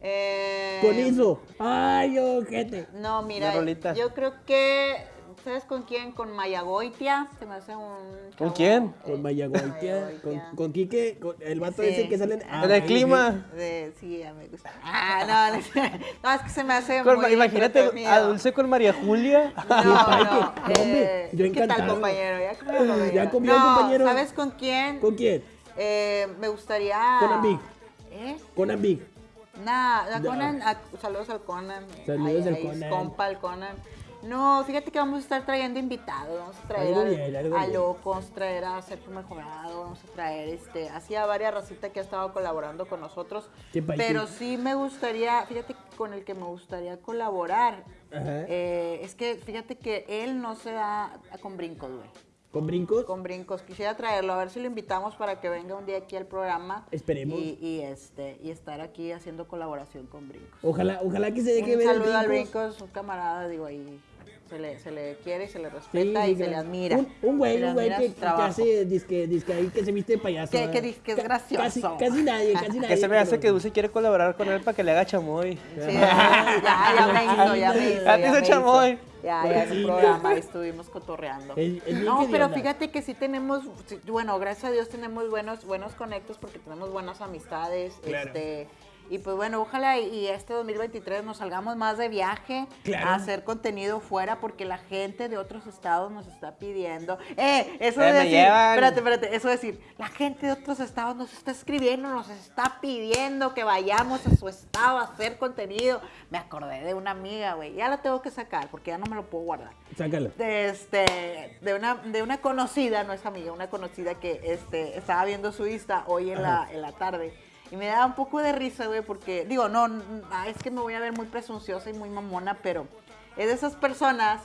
Eh, Con eso. Ay, ojete. No, mira, yo creo que, ¿sabes con quién? Con Mayagoitia, se me hace un... ¿Con quién? eh, Con Mayagoitia. Con, Mayagoitia. con Quique. Con el vato Sí. ese que salen. Ah, En el sí. clima. De, sí, ya me gusta. Ah, no, no, no, es que se me hace Con- muy imagínate a Dulce con María Julia. No, Qué no, padre, no, hombre, eh, yo ¿Qué tal, compañero? ¿Ya comió, compañero? ¿Ya comió, no, compañero? ¿sabes con quién? ¿Con quién? Eh, me gustaría... Con Ambig. ¿Eh? Con Ambig. Nah, a Ya. Conan, a- saludos al Conan. Saludos al Conan. compa al Conan. No, fíjate que vamos a estar trayendo invitados, vamos a traer Algo al- bien, algo a. Locos, traer a Sergio Mejorado, vamos a traer este, así a varias racitas que ha estado colaborando con nosotros. Pero sí me gustaría, fíjate con el que me gustaría colaborar, eh, es que fíjate que él no se da con brincos, güey. ¿Con brincos? Con brincos. Quisiera traerlo, a ver si lo invitamos para que venga un día aquí al programa. Esperemos. Y, y, este, y estar aquí haciendo colaboración con brincos. Ojalá, ojalá que se deje Un ver el saludo al brincos. un camarada, digo, ahí se le, se le quiere y se le respeta sí, y se le admira. Un, un güey, un güey que, que hace disque, disque ahí que se viste de payaso. Que- que es gracioso. Casi, casi nadie, casi nadie. Que se me hace pero- que Dulce quiere colaborar con él para que le haga chamoy. Sí, ya, ya me hizo, ya me hizo. Ya te hizo chamoy. Ya, ya en un programa ahí estuvimos cotorreando. El- el no, pero Diana. fíjate que sí tenemos, bueno, gracias a Dios tenemos buenos, buenos conectos porque tenemos buenas amistades. Claro. Este, y pues bueno, ojalá y, este 2023 nos salgamos más de viaje Claro. a hacer contenido fuera porque la gente de otros estados nos está pidiendo. Eh, eso de decir, llevan. espérate, espérate, eso de decir, la gente de otros estados nos está escribiendo, nos está pidiendo que vayamos a su estado a hacer contenido. Me acordé de una amiga, güey, ya la tengo que sacar porque ya no me lo puedo guardar. Sácalo. De, este, de, una, de una conocida, no es amiga, una conocida que este, estaba viendo su Insta hoy en la, en la tarde. Y me da un poco de risa, güey, porque, digo, no, ah, es que me voy a ver muy presunciosa y muy mamona, pero es de esas personas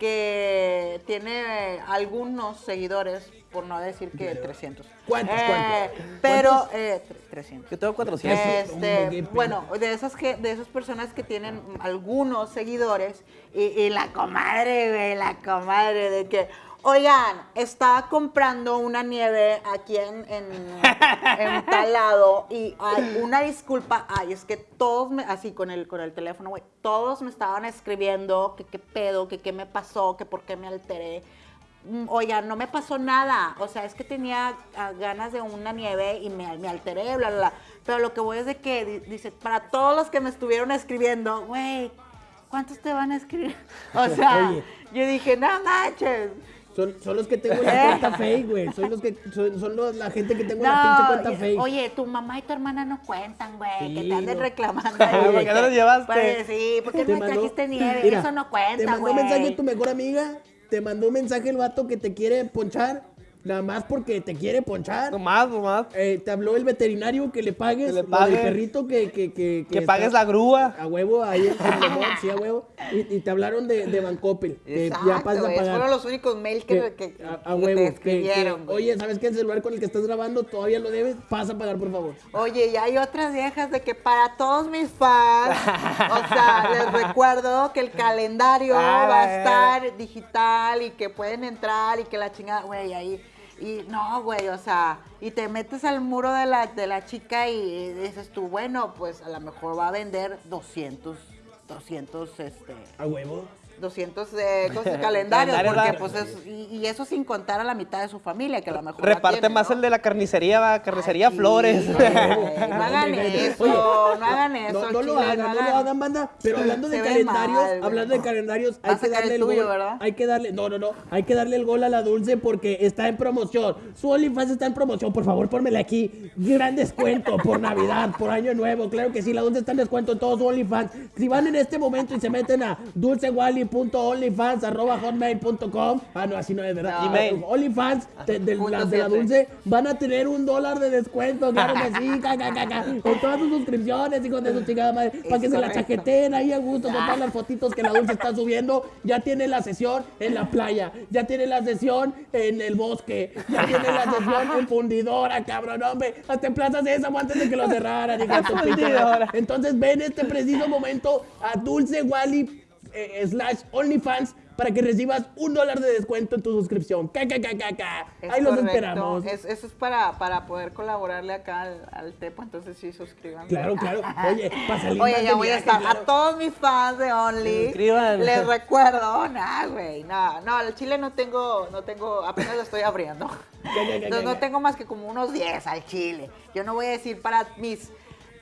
que tiene algunos seguidores, por no decir que 300. ¿Cuántos, Eh, cuántos? Pero, ¿Cuántos? eh, tre- 300. Yo tengo 400. Hombre, qué Este, bueno, de esas que, de esas personas que tienen algunos seguidores y, y la comadre, güey, la comadre de que, Oigan, estaba comprando una nieve aquí en, en, en tal lado y ay, una disculpa, ay, es que todos, me, así con el, con el teléfono, güey, todos me estaban escribiendo que qué pedo, que qué me pasó, que por qué me alteré. Mm, Oigan, no me pasó nada, o sea, es que tenía ah, ganas de una nieve y me, me alteré, bla, bla, bla. Pero lo que voy es de que, di- dice, para todos los que me estuvieron escribiendo, güey, ¿cuántos te van a escribir? O sea, Oye. yo dije, no manches. Son, son los que tengo en la cuenta fake, güey. Son los que son, son los- la gente que tengo en la pinche No, cuenta fake. oye, tu mamá y tu hermana no cuentan, güey, que te anden no. reclamando. ahí, ¿Por de qué no los llevaste? Pues sí, porque no me trajiste nieve, Mira, eso no Te cuenta, mandó güey. un mensaje tu mejor amiga, te mandó un mensaje el vato que te quiere ponchar, nada más porque te quiere ponchar. Nomás, nomás. Eh, te habló el veterinario que le pagues, Que le pague. del perrito que... Que, que, Que pagues la grúa. A huevo, ahí Lemón, sí, a huevo. Y, y te hablaron de, de Bancoppel, que ya pasas a pagar. fueron los únicos mails que, Que- que, a, a huevo, te escribieron, oye, ¿sabes qué? El celular con el que estás grabando todavía lo debes, pasa a pagar, por favor. Oye, y hay otras viejas de que para todos mis fans, o sea, les recuerdo que el calendario Ah, va a la estar digital y que pueden entrar y que la chingada, güey, ahí. Y no, güey, o sea, y te metes al muro de la, de la chica y dices tú, bueno, pues a lo mejor va a vender 200, 200, este, A huevo. 200 eh, cosas, calendarios, Calendario, porque pues es, y, y eso sin contar a la mitad de su familia, que a lo mejor Reparte tiene, más ¿no? el de la carnicería, va. Carnicería Flores. no hagan Oye, eso, no hagan eso. No, no lo hagan, no lo hagan, banda. Pero hablando de calendarios, mal, hablando de calendarios, hay que darle el tuyo, gol. ¿verdad? Hay que darle, no, no, no, hay que darle el gol a la dulce porque está en promoción. Su OnlyFans está en promoción, por favor, pónmela aquí. Gran descuento por Navidad, por Año Nuevo. Claro que sí, la dulce está en descuento en todos su OnlyFans. Si van en este momento y se meten a dulcewally.onlyfans.com, ah, no, así no es verdad. Gmail. OnlyFans de, de la, de dulce van a tener un dólar de descuento, claro que sí, ca, ca, ca, ca, con todas sus suscripciones, hijos de su chingada madre, para que se la correcto. chaqueteen ahí a gusto con todas las fotitos que la dulce está subiendo. Ya tiene la sesión en la playa, ya tiene la sesión en el bosque, ya tiene la sesión en fundidora, cabrón, hombre, hasta en Plaza Sésamo antes de que lo cerraran, hijo de. Fundidora. Entonces ven este preciso momento a Dulce Wally eh, slash OnlyFans para que recibas un dólar de descuento en tu suscripción. Ca, ca, ca, ca, ca. Es Ahí los esperamos. Es- eso es para, para poder colaborarle acá al, al Tepo, entonces sí, suscríbanse. Claro, claro. Oye, salir Oye, ya voy a estar. claro. A todos mis fans de Only, Suscriban. les recuerdo, nah, güey, no, no, el chile no tengo, no tengo, apenas lo estoy abriendo. ya, ya, Entonces ya. no tengo más que como unos 10 al chile. Yo no voy a decir para mis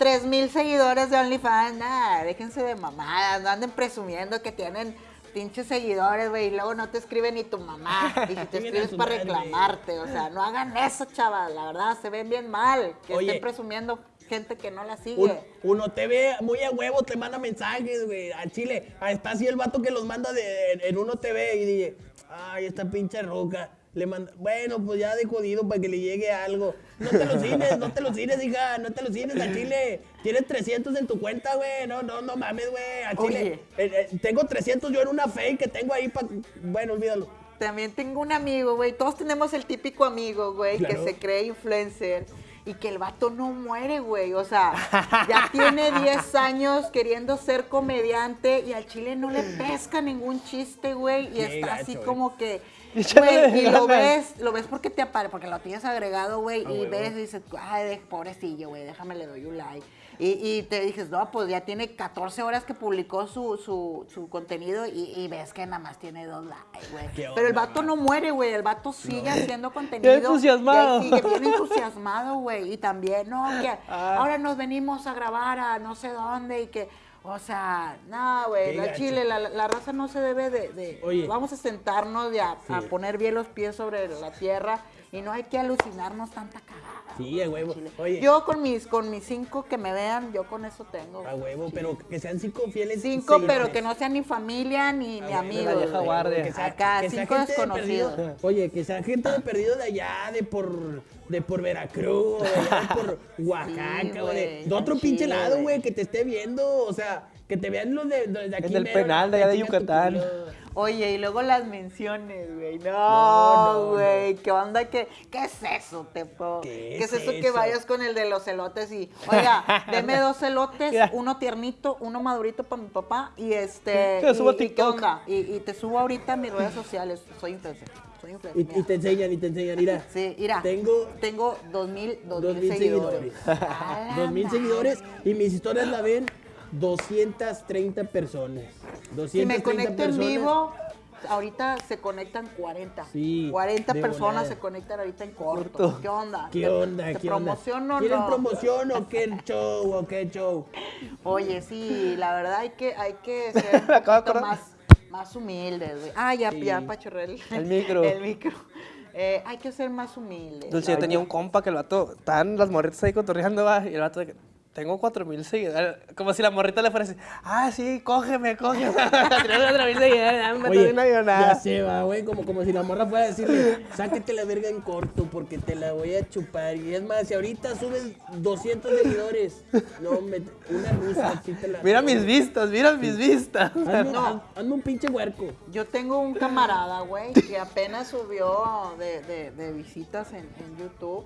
3000 seguidores de OnlyFans, nada, déjense de mamadas, no anden presumiendo que tienen pinches seguidores, güey, y luego no te escribe ni tu mamá, y si te a escribes para madre. reclamarte, o sea, no hagan eso, chavas, la verdad, se ven bien mal, que Oye. estén presumiendo gente que no la sigue. Uno, uno te ve muy a huevo, te manda mensajes, güey, al chile. Está así el vato que los manda de, en, en uno TV y dice, ay, esta pinche roca. Le manda, bueno, pues ya de jodido para que le llegue algo. No te lo cines, no te lo cines, hija, no te lo cines al chile. Tienes 300 en tu cuenta, güey. No, no, no mames, güey, al chile. Oye. Eh, eh, tengo 300 yo en una fake que tengo ahí para... Bueno, olvídalo. También tengo un amigo, güey. Todos tenemos el típico amigo, güey, Claro. que se cree influencer y que el vato no muere, güey. O sea, ya tiene 10 años queriendo ser comediante y al chile no le pesca ningún chiste, güey. Y Qué está gacho, así como que, güey, y lo ves, lo ves porque te aparece, porque lo tienes agregado, güey, A y ves y dices, ay, pobrecillo, güey, déjame le doy un like. Y, y te dices, no, pues ya tiene 14 horas que publicó su, su, su contenido y, y ves que nada más tiene dos likes, güey. ¿Qué Pero el vato no muere, güey. El vato sigue haciendo contenido. entusiasmado. y Sigue bien entusiasmado, güey. Y también, no, que Ah. ahora nos venimos a grabar a no sé dónde y que. O sea, no, güey, la chile, la, la raza no se debe de... de- Oye. Vamos a sentarnos y a, a poner bien los pies sobre la tierra y no hay que alucinarnos tanta cagada. Sí, a huevo. Oye, Yo con mis, con mis cinco que me vean, yo con eso tengo. a huevo, pero que sean cinco fieles Cinco, pero que no sean ni familia ni, ni amigos. de vieja guardia. Que sea- Acá, que cinco gente de desconocidos. perdido. Oye, que sea gente de perdido de allá, de por, de por Veracruz, de allá de por Oaxaca, Sí, o de, de otro pinche lado, güey, que te esté viendo, o sea, que te vean los de, los de aquí. En el mero, penal de allá de Yucatán. Oye, y luego las menciones, güey. No, No, no, güey. ¿Qué onda? ¿Qué, ¿Qué es eso, Tepo? ¿Qué es es eso que vayas con el de los elotes y, oiga, deme dos elotes, uno tiernito, uno madurito para mi papá y este. Lo subo a y- y ¿Qué TikTok. onda? Y, y te subo ahorita a mis redes sociales. Soy influencer. soy Y, influencer. y mira. te enseñan, y te enseñan, mira. Sí, mira. Tengo tengo dos mil, dos dos mil mil seguidores. seguidores. Dos mil seguidores y mis historias la ven 230 personas. 230 Si me conecto en personas. vivo, ahorita se conectan 40. Sí, 40 de personas volada. se conectan ahorita en corto. Corto. ¿Qué onda? ¿Qué ¿Te- onda? ¿Te ¿Qué onda? promociono ¿Quieren no? promoción o qué show o qué show? Oye, sí, la verdad hay que, hay que ser un poquito más, más humildes, güey. Ah, ya, ya, pachorré el, El micro. El micro. Eh, hay que ser más humildes. Dulce, yo tenía un compa que el vato, estaban las morritas ahí cotorreando, va, y el vato de que, tengo cuatro mil seguidores. Como si la morrita le fuera así, ah, sí, cógeme, cógeme. Cuatro mil seguidores, dame Oye, una ya se va, güey, como, como si la morra fuera a decirle, sáquete la verga en corto porque te la voy a chupar. Y es más, si ahorita subes 200 seguidores, no, me, una rusa, sí te la... Mira mis vistas, mira mis vistas. Hazme, No. haz- hazme un pinche huerco. Yo tengo un camarada, güey, que apenas subió de, de- de visitas en, en YouTube.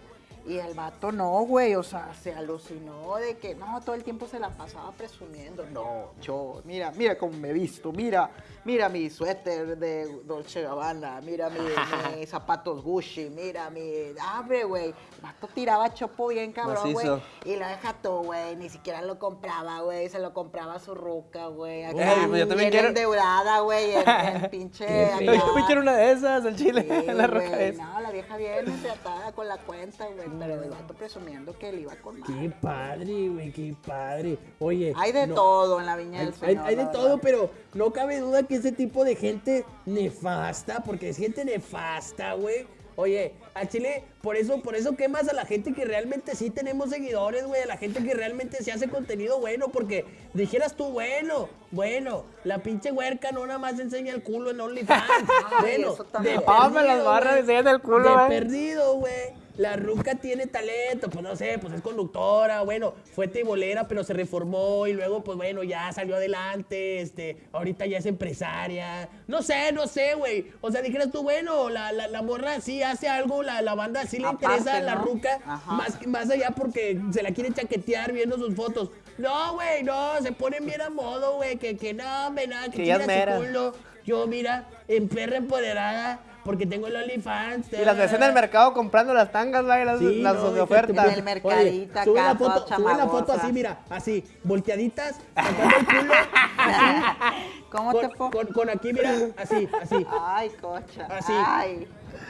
Y el vato no, güey, o sea, se alucinó de que no, todo el tiempo se la pasaba presumiendo. No, yo, mira, mira cómo me he visto, mira, mira mi suéter de Dolce Gabbana, mira mi- mis zapatos Gucci, mira mi. Abre, güey. El vato tiraba chopo bien cabrón, güey. Y lo deja tú, güey. Ni siquiera lo compraba, güey. Se lo compraba a su ruca, güey. Acá, Ey, pues yo también quiero- endeudada, güey. En, en pinche. Yo me quiero una de esas, el chile, Sí, la roca. No, la vieja viene atada con la cuenta, güey. Pero el vato presumiendo que él iba con más. Qué padre, güey, qué padre. Oye. Hay de no- todo en la viña Hay, del Señor. hay de todo, verdad. pero no cabe duda que ese tipo de gente nefasta, porque es gente nefasta, güey. Oye, a Chile, por eso, por eso quemas a la gente que realmente sí tenemos seguidores, güey, a la gente que realmente se hace contenido bueno, porque dijeras tú, bueno, bueno, la pinche huerca no nada más enseña el culo en OnlyFans. bueno, eso también. de me las perdido, barras enseñan el culo, De perdido, güey. La ruca tiene talento, pues no sé, pues es conductora, bueno, fue tibolera, pero se reformó y luego, pues bueno, ya salió adelante, este, ahorita ya es empresaria. No sé, no sé, güey. O sea, dijeras tú, bueno, la, la, la morra sí hace algo, la, la banda sí le Aparte, interesa a la ¿no? ruca, Ajá. más, más allá porque se la quiere chaquetear viendo sus fotos. No, güey, no, se ponen bien a modo, güey, que, que no, me nada, que, Que es su culo. Yo, mira, en perra empoderada, porque tengo el OnlyFans. Y las ves en el mercado comprando las tangas, güey, las, Sí, las no, de oferta. En el mercadito sube acá, la foto, sube la foto así, mira, así, volteaditas, sacando el culo, así, ¿Cómo con, te fue? con, con aquí, mira, así, así, Ay, cocha. Así. Ay.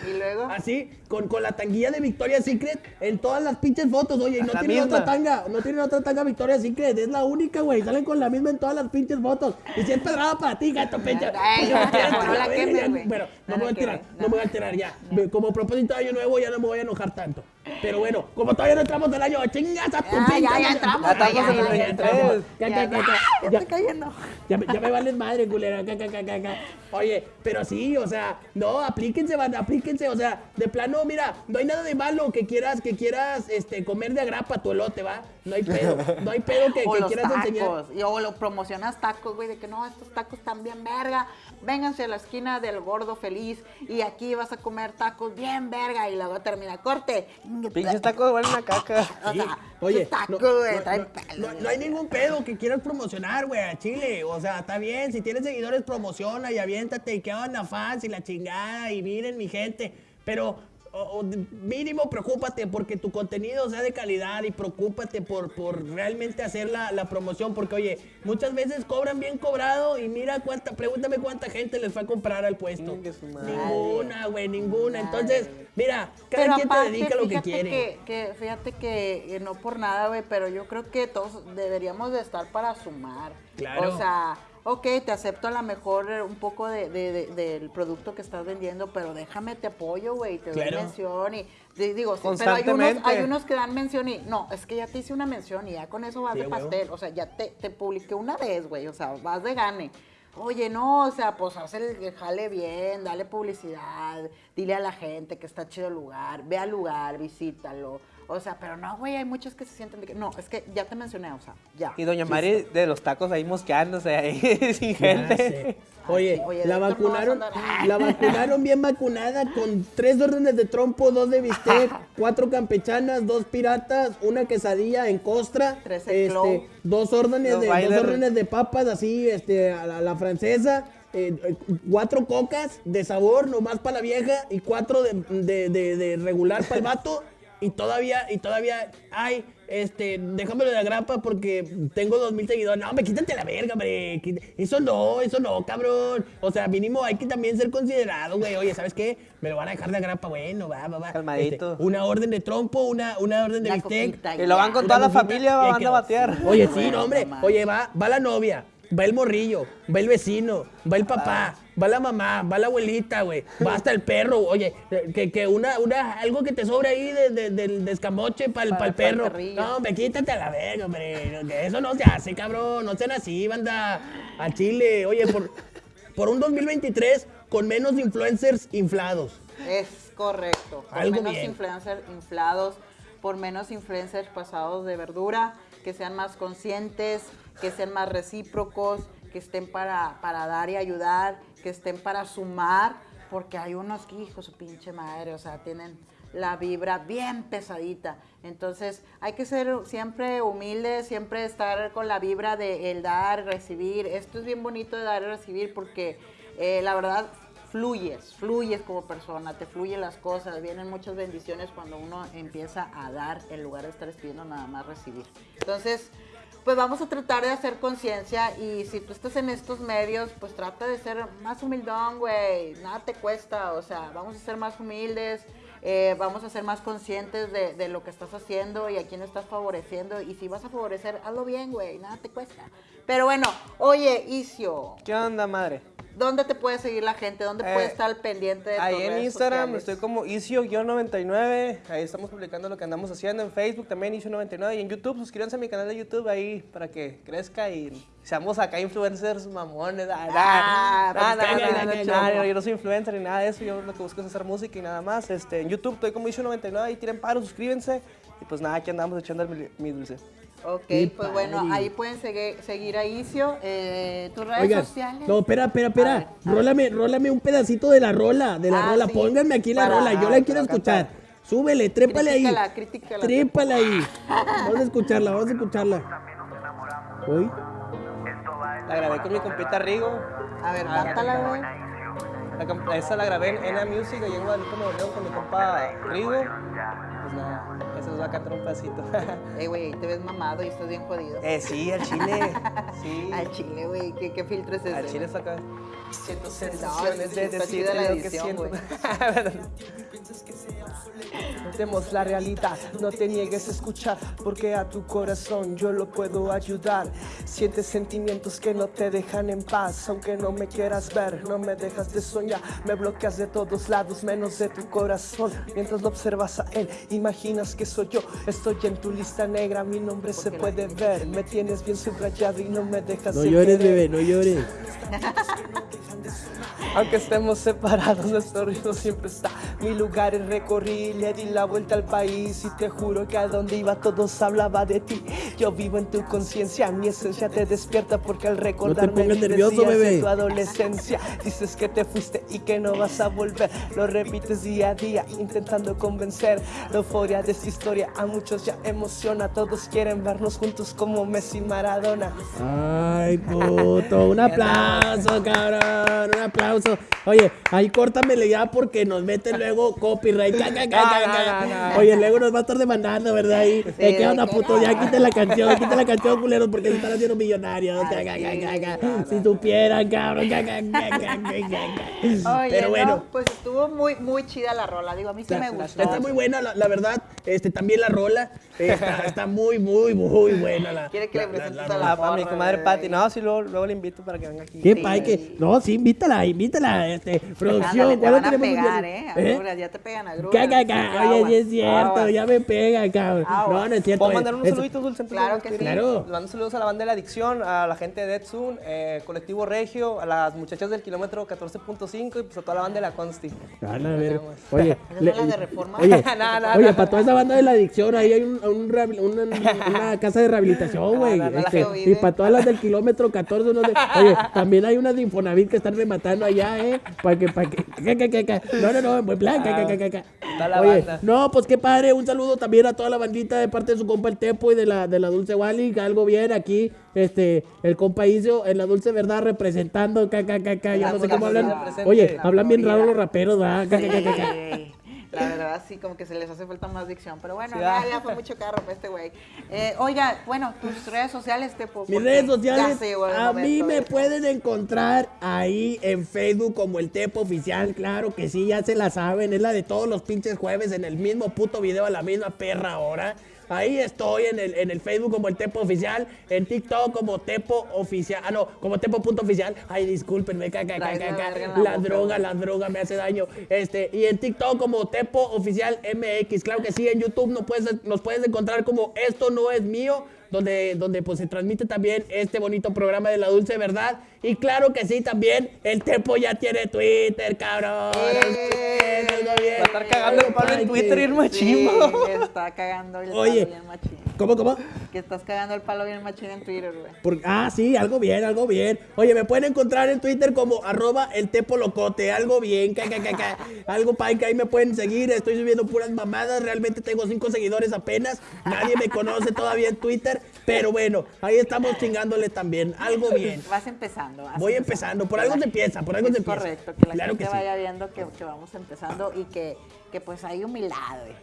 Y luego. así, con, con la tanguilla de Victoria's Secret en todas las pinches fotos, oye, y no tienen misma. otra tanga, no tienen otra tanga Victoria's Secret, es la única, güey, salen con la misma en todas las pinches fotos, y si es pedrada para ti, gato, pinche. Ay, no, no la quemes, güey. Bueno, no, No me voy a tirar, no me voy a tirar ya. Como propósito de año nuevo ya no me voy a enojar tanto. Pero bueno, como todavía no entramos del año, chingas a tu Ah, ya, ya entramos, Ya estamos ya, en el ya, ya 23. entramos. Ya, Ya, ya, ya, ya, ya. cayendo. Me- ya me valen madre, culera. Oye, pero sí, o sea, no, aplíquense, aplíquense, o sea, de plano, mira, no hay nada de malo que quieras, que quieras, este, comer de agrapa tu elote, ¿va? No hay pedo, no hay pedo que, o que los quieras enseñar. tacos. Y o lo promocionas tacos, güey, de que no, estos tacos están bien verga. Vénganse a la esquina del gordo feliz y aquí vas a comer tacos bien verga. Y luego termina corte. Pinches tacos huelen a caca. O Sí. sea, Oye, tacos, no, güey, no, traen no, pelo, no- no hay ningún pedo que quieras promocionar, güey, a Chile. O sea, está bien, si tienes seguidores, promociona y aviéntate y qué onda fans y la chingada y miren mi gente. Pero o- mínimo preocúpate porque tu contenido sea de calidad y preocúpate por, por realmente hacer la, la promoción. Porque, oye, muchas veces cobran bien cobrado y mira cuánta, pregúntame cuánta gente les fue a comprar al puesto. Ninguna, güey, ninguna. Entonces, mira, cada Pero quien aparte, te dedica a lo que quiere. Que, que- fíjate que eh, no por nada, güey, pero yo creo que todos deberíamos de estar para sumar. Claro. O sea, ok, te acepto a lo mejor eh, un poco de, de- de- del producto que estás vendiendo, pero déjame, te apoyo, güey, te doy mención y di- digo, sí, pero hay unos, hay unos que dan mención y no, es que ya te hice una mención y ya con eso vas Sí, de pastel, o sea, ya te, te publiqué una vez, güey, o sea, vas de gane. Oye, no, o sea, pues haz el el jale bien, dale publicidad, dile a la gente que está chido el lugar, ve al lugar, visítalo. O sea, pero no, güey, hay muchos que se sienten de que, no, es que ya te mencioné, o sea, ya. Y doña Mari de los tacos ahí mosqueándose ahí sin Ya gente. Oye, la vacunaron, la vacunaron bien vacunada con tres órdenes de trompo, dos de bistec, cuatro campechanas, dos piratas, una quesadilla en costra, Tres este, dos órdenes Los de dos órdenes de papas así, este, a la, a la francesa eh, eh, cuatro cocas de sabor nomás para la vieja y cuatro de, de- de- de regular para el vato. Y todavía, y todavía, ay, este, déjamelo de la grapa porque tengo dos mil seguidores. No, hombre, quítate la verga, hombre. Eso no, eso no, cabrón. O sea, mínimo hay que también ser considerado, güey. Oye, ¿sabes qué? Me lo van a dejar de grapa, bueno, va, va, va. Calmadito. Este, una orden de trompo, una, una orden de La bistec. Y lo van con toda la familia, van a batear. Oye, sí, no, hombre. Oye, va, va la novia, va el morrillo, va el vecino, va el papá, va la mamá, va la abuelita, güey. Va hasta el perro. Oye, que, que una, una, algo que te sobre ahí de, de- del descamoche para el, Para- el para el perro. no, hombre, quítate a la verga, hombre. que Eso no se hace, cabrón. No sean así, banda. A Chile. Oye, por, por un 2023 con menos influencers inflados. Es correcto. Por Algo menos bien. influencers inflados, por menos influencers pasados de verdura, que sean más conscientes, que sean más recíprocos, que estén para, para dar y ayudar, que estén para sumar, porque hay unos que, hijo, su pinche madre, o sea, tienen la vibra bien pesadita. Entonces, hay que ser siempre humildes, siempre estar con la vibra de el dar, recibir. Esto es bien bonito de dar y recibir porque eh, la verdad fluyes, fluyes como persona, te fluyen las cosas, vienen muchas bendiciones cuando uno empieza a dar en lugar de estar pidiendo nada más recibir. Entonces, pues vamos a tratar de hacer conciencia y si tú estás en estos medios, pues trata de ser más humildón, güey, nada te cuesta, o sea, vamos a ser más humildes, eh, vamos a ser más conscientes de, de lo que estás haciendo y a quién estás favoreciendo y si vas a favorecer, hazlo bien, güey, nada te cuesta. Pero bueno, oye, Isio, ¿Qué onda, madre? ¿Dónde te puede seguir la gente? ¿Dónde Eh, puede estar pendiente de tus Ahí en redes Instagram sociales? estoy como Isio-99. Ahí estamos publicando lo que andamos haciendo. En Facebook también Isio99. Y en YouTube, suscríbanse a mi canal de YouTube ahí para que crezca y seamos acá influencers mamones. Ah, Ah, pues, yo no soy influencer ni nada de eso. Yo lo que busco es hacer música y nada más. Este, en YouTube estoy como Isio99. Ahí tiren paro, suscríbanse. Y pues nada, aquí andamos echando mi, mi dulce. Ok, Qué pues bueno, ahí pueden seguir, seguir a Isio. Eh, ¿Tus redes Oigan, sociales? no, espera, espera, espera. Rólame, rólame un pedacito de la rola, de la Ah, rola. sí. Pónganme aquí la Para- rola, yo la quiero escuchar. cantar. Súbele, trépale ahí. Critícala. Trépala ahí. Vamos a escucharla, vamos a escucharla. Uy. La grabé con mi compita Rigo. A ver, cántala, güey. La esa la grabé en Ena Music, allá en Guadalupe, Nuevo León, con mi compa Rigo. Pues nada, esa nos va a cantar un pedacito. Eh, güey, te ves mamado y estás bien jodido. eh, sí, al chile. Sí. Al chile, güey, ¿qué, qué filtro es ese? Al chile saca. Siento sensaciones de chida la edición, güey. Vemos la realidad, no te niegues a escuchar, porque a tu corazón yo lo puedo ayudar. Sientes sentimientos que no te dejan en paz, aunque no me quieras ver, no me dejas de soñar, me bloqueas de todos lados, menos de tu corazón. Mientras lo observas a él, imaginas que soy yo, estoy en tu lista negra, mi nombre se puede ver, me tienes bien subrayado y no me dejas No llores, querer. bebé, no llores. Aunque estemos separados, nuestro ritmo siempre está. Mi lugar es recorrí, le di la vuelta al país y te juro que a donde iba todos hablaba de ti. Yo vivo en tu conciencia, mi esencia te despierta porque al recordarme pongas vives nervioso, días de tu adolescencia. Dices que te fuiste y que no vas a volver. Lo repites día a día, intentando convencer. La euforia de esta historia a muchos ya emociona. Todos quieren vernos juntos como Messi y Maradona. Ay, puto, un aplauso, cabrón, un aplauso. Oye, ahí córtamele ya porque nos meten luego copyright. Oye, luego nos va a estar demandando, ¿verdad? Ahí, eh, ¿Qué de onda, que puto? Ya quiten la canción, quiten la canción, culeros, porque se están haciendo millonarios. Si supieran, cabrón. Ca, ca, ca, ca, ca, ca. Oye, Pero bueno. no, pues estuvo muy, muy chida la rola. Digo, a mí sí me gustó. Está muy buena, la, la verdad. Este, también la rola. eh, Está, está muy, muy, muy buena. La, Quiere que le la- presentes la a la Ah, para mi comadre. Patti. No, sí, luego, luego le invito para que venga aquí. Qué Sí. pay que. No, sí, invítala, invítala. Este, producción, Ándale, te ¿cuándo van a pegar? ¿eh? ¿Eh? Ya te pegan agruras. Ca, ca, Oye, sí es cierto, aguas. ya me pega, cabrón. No, no es cierto. ¿Puedo mandar unos saluditos, Dulce? Claro que sí. Claro. Le mando saludos a la banda de la adicción, a la gente de Dead Zoom, eh, Colectivo Regio, a las muchachas del kilómetro 14.5 y pues a toda la banda de la Consti. Van a ver. Oye, ¿Esas son las de Reforma? Oye, No, no, oye, no. para toda esa banda de la adicción, ahí hay un, una, una casa de rehabilitación, güey. no, no, este, y para todas las del kilómetro 14, no sé. Oye, también hay unas de Infonavit que están rematando allá, ¿eh? Para que, para que, que, que, que, que. No, no, no, en buen ca, ca, ca, ca. Está la Oye, banda. no, pues qué padre, un saludo también a toda la bandita de parte de su compa el Tepo y de la, de la Dulce Wally, que algo bien aquí, este, el compa Icio en la Dulce Verdad representando, ca, ca, ca, ca, ya no sé cómo hablan. Oye, hablan bien raro los raperos, ¿verdad? Ca, ca, ca, ca, La verdad, sí, como que se les hace falta más dicción. Pero bueno, Sí, ya, ah. ya fue mucho carro para este güey. Eh, oiga, bueno, tus redes sociales, te puedo Mis redes sociales, a mí me pueden pueden encontrar ahí en Facebook como el Tepo Oficial, claro que sí, ya se la saben, es la de todos los pinches jueves en el mismo puto video a la misma perra hora. Ahí estoy en el, en el Facebook como el Tepo Oficial, en TikTok como Tepo Oficial, ah no, como Tepo.oficial. Ay, discúlpenme, ca, ca, ca, Traes ca, la la droga, la droga me hace daño. Este, y en TikTok como Tepo Oficial MX, claro que sí, en YouTube nos puedes, nos puedes encontrar como Esto No Es Mío, donde, donde pues se transmite también este bonito programa de la dulce verdad. Y claro que sí, también el Tepo ya tiene Twitter, cabrón. Va a estar cagando el palo en Twitter y el que está cagando el Oye. palo bien machín. ¿Cómo, cómo? Que estás cagando el palo bien machín en Twitter, güey. Por- ah, sí, algo bien, algo bien. Oye, me pueden encontrar en Twitter como arroba el tepo locote, algo bien, ca, ca, ca, ca. algo que ahí me pueden seguir, estoy subiendo puras mamadas, realmente tengo cinco seguidores apenas, nadie me conoce todavía en Twitter, pero bueno, ahí estamos chingándole también, algo bien. Vas empezando. vas Voy empezando, por algo se empieza, por algo se empieza. correcto, que la Claro gente que sí. vaya viendo que, que vamos empezando y que, que pues hay humildad.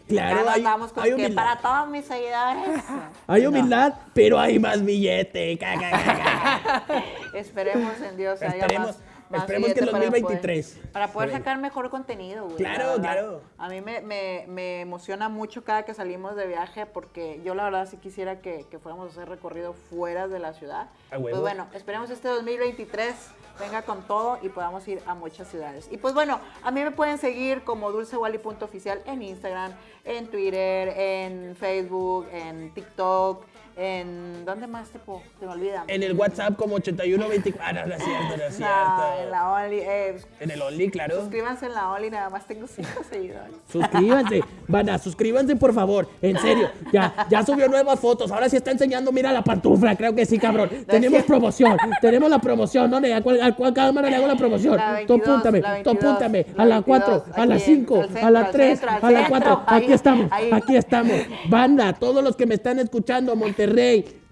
Claro, hay- andamos con hay que humildad. para todos mis seguidores. Hay No. humildad, pero hay más billete. Esperemos en Dios haya Esperemos- más, más esperemos que para 2023. poder- Para poder, sacar mejor contenido, güey. Claro, claro. A mí me, me, me emociona mucho cada que salimos de viaje porque yo la verdad sí quisiera que, que fuéramos a hacer recorrido fuera de la ciudad. Pues bueno, esperemos este 2023 venga con todo y podamos ir a muchas ciudades. Y pues bueno, a mí me pueden seguir como dulcewally.oficial en Instagram, en Twitter, en Facebook, en TikTok, en... ¿Dónde más, tipo? Se me olvida. En el WhatsApp como 8124. Ah, no, no es cierto, no es No, cierto. en la Only. eh, En el Only, claro. suscríbanse en la Only, nada más tengo cinco seguidores. Suscríbanse, banda, suscríbanse por favor, en serio. Ya, ya subió nuevas fotos, ahora sí está enseñando, mira la pantufla, creo que sí, cabrón. Tenemos promoción, tenemos la promoción, ¿dónde? ¿A cuál, a cuál cámara le hago la promoción? La tú 22, apúntame, la tú 22, apúntame, la a la 22, 4, a la aquí en- 5, al a la al 3, centro, al a la centro, 4. ahí, Aquí estamos, ahí. aquí estamos. Banda, todos los que me están escuchando, Monterrey.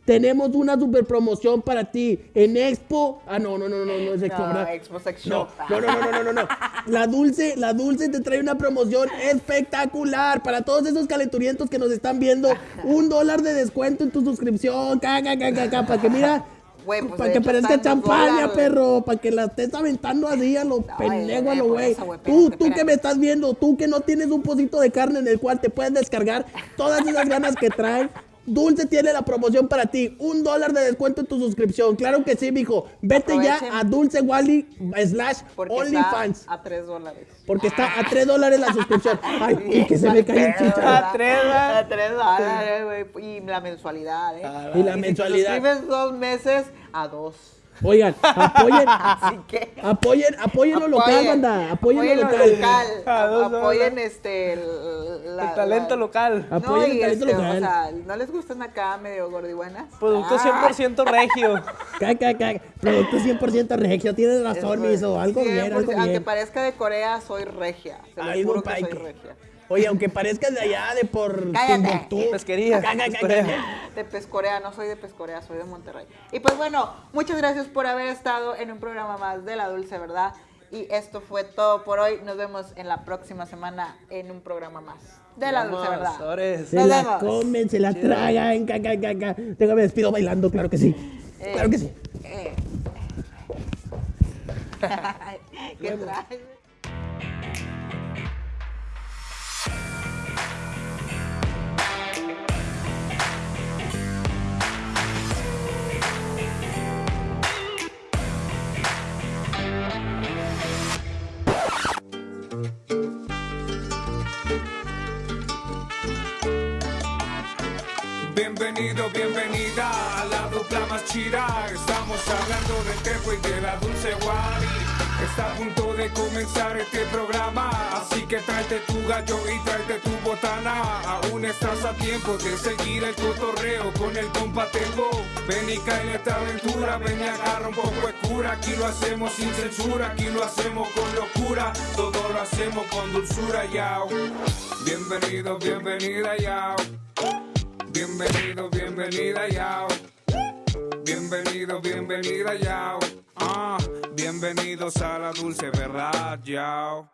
Tenemos una super promoción para ti en Expo. Ah, no, no, no, no, no es Expo, No, ¿verdad? Expo Sex No, no, no, no, no, no, no. La Dulce, la Dulce te trae una promoción espectacular para todos esos calenturientos que nos están viendo. Un dólar de descuento en tu suscripción. Ca, ca, ca, ca, ca, para que mira. Güey, pues, para que parezca champaña, dólares. perro. Para que la estés aventando así a lo Ay, pendejo, a güey, lo por güey. Tú, tú que me estás viendo, tú que no tienes un pocito de carne en el cual te puedes descargar todas esas ganas que trae. Dulce tiene la promoción para ti. Un dólar de descuento en tu suscripción. Claro que sí, mijo. Vete ya a Dulce Wally slash OnlyFans. a 3 dólares. Porque está a 3 dólares la suscripción. Ay, y que se me cae el chicho. A tres, ¿verdad? A 3 dólares, güey. Y la mensualidad, ¿eh? Y la si mensualidad. te suscribes dos meses, a dos. Oigan, apoyen. Así que. Apoyen, apoyen lo local, apoyen, banda. Apoyen lo lo local. A Apoyen este. El, la- El talento la- local. Apoyen No, el talento este, local. O sea, ¿no les gustan acá medio gordibuenas? Producto Ah, 100% regio. Ca, ca, ca. Producto 100% regio. Tienes es razón, miso. Algo bien, 100%, algo Aunque bien. parezca de Corea, soy regia. Se lo juro que soy regia. Oye, aunque parezcas de allá, de por Cállate. Timbuktu. Pesquería. Pescorea. De Pescorea, no soy de Pescorea, soy de Monterrey. Y pues bueno, muchas gracias por haber estado en un programa más de La Dulce Verdad. Y esto fue todo por hoy. Nos vemos en la próxima semana en un programa más de La Dulce Verdad. sobres. Se Nos la vemos. comen, se la tragan. Ca, ca, ca, ca. Déjame despido bailando, claro que sí. Eh. Claro que sí. Eh. ¿Qué traes? Bienvenido, bienvenida a la dupla más chida. Estamos hablando del tepo y de la dulce Wally. Está a punto de comenzar este programa, así que tráete tu gallo y tráete tu botana. Aún estás a tiempo de seguir el cotorreo con el compa Tengo. Ven y cae en esta aventura, ven y agarra un poco de cura. Aquí lo hacemos sin censura, aquí lo hacemos con locura. Todo lo hacemos con dulzura, yao. Bienvenido, bienvenida, yao. Bienvenido, bienvenida, yao. Bienvenido, bienvenida, yao. Ah, bienvenidos a la dulce verdad, yao.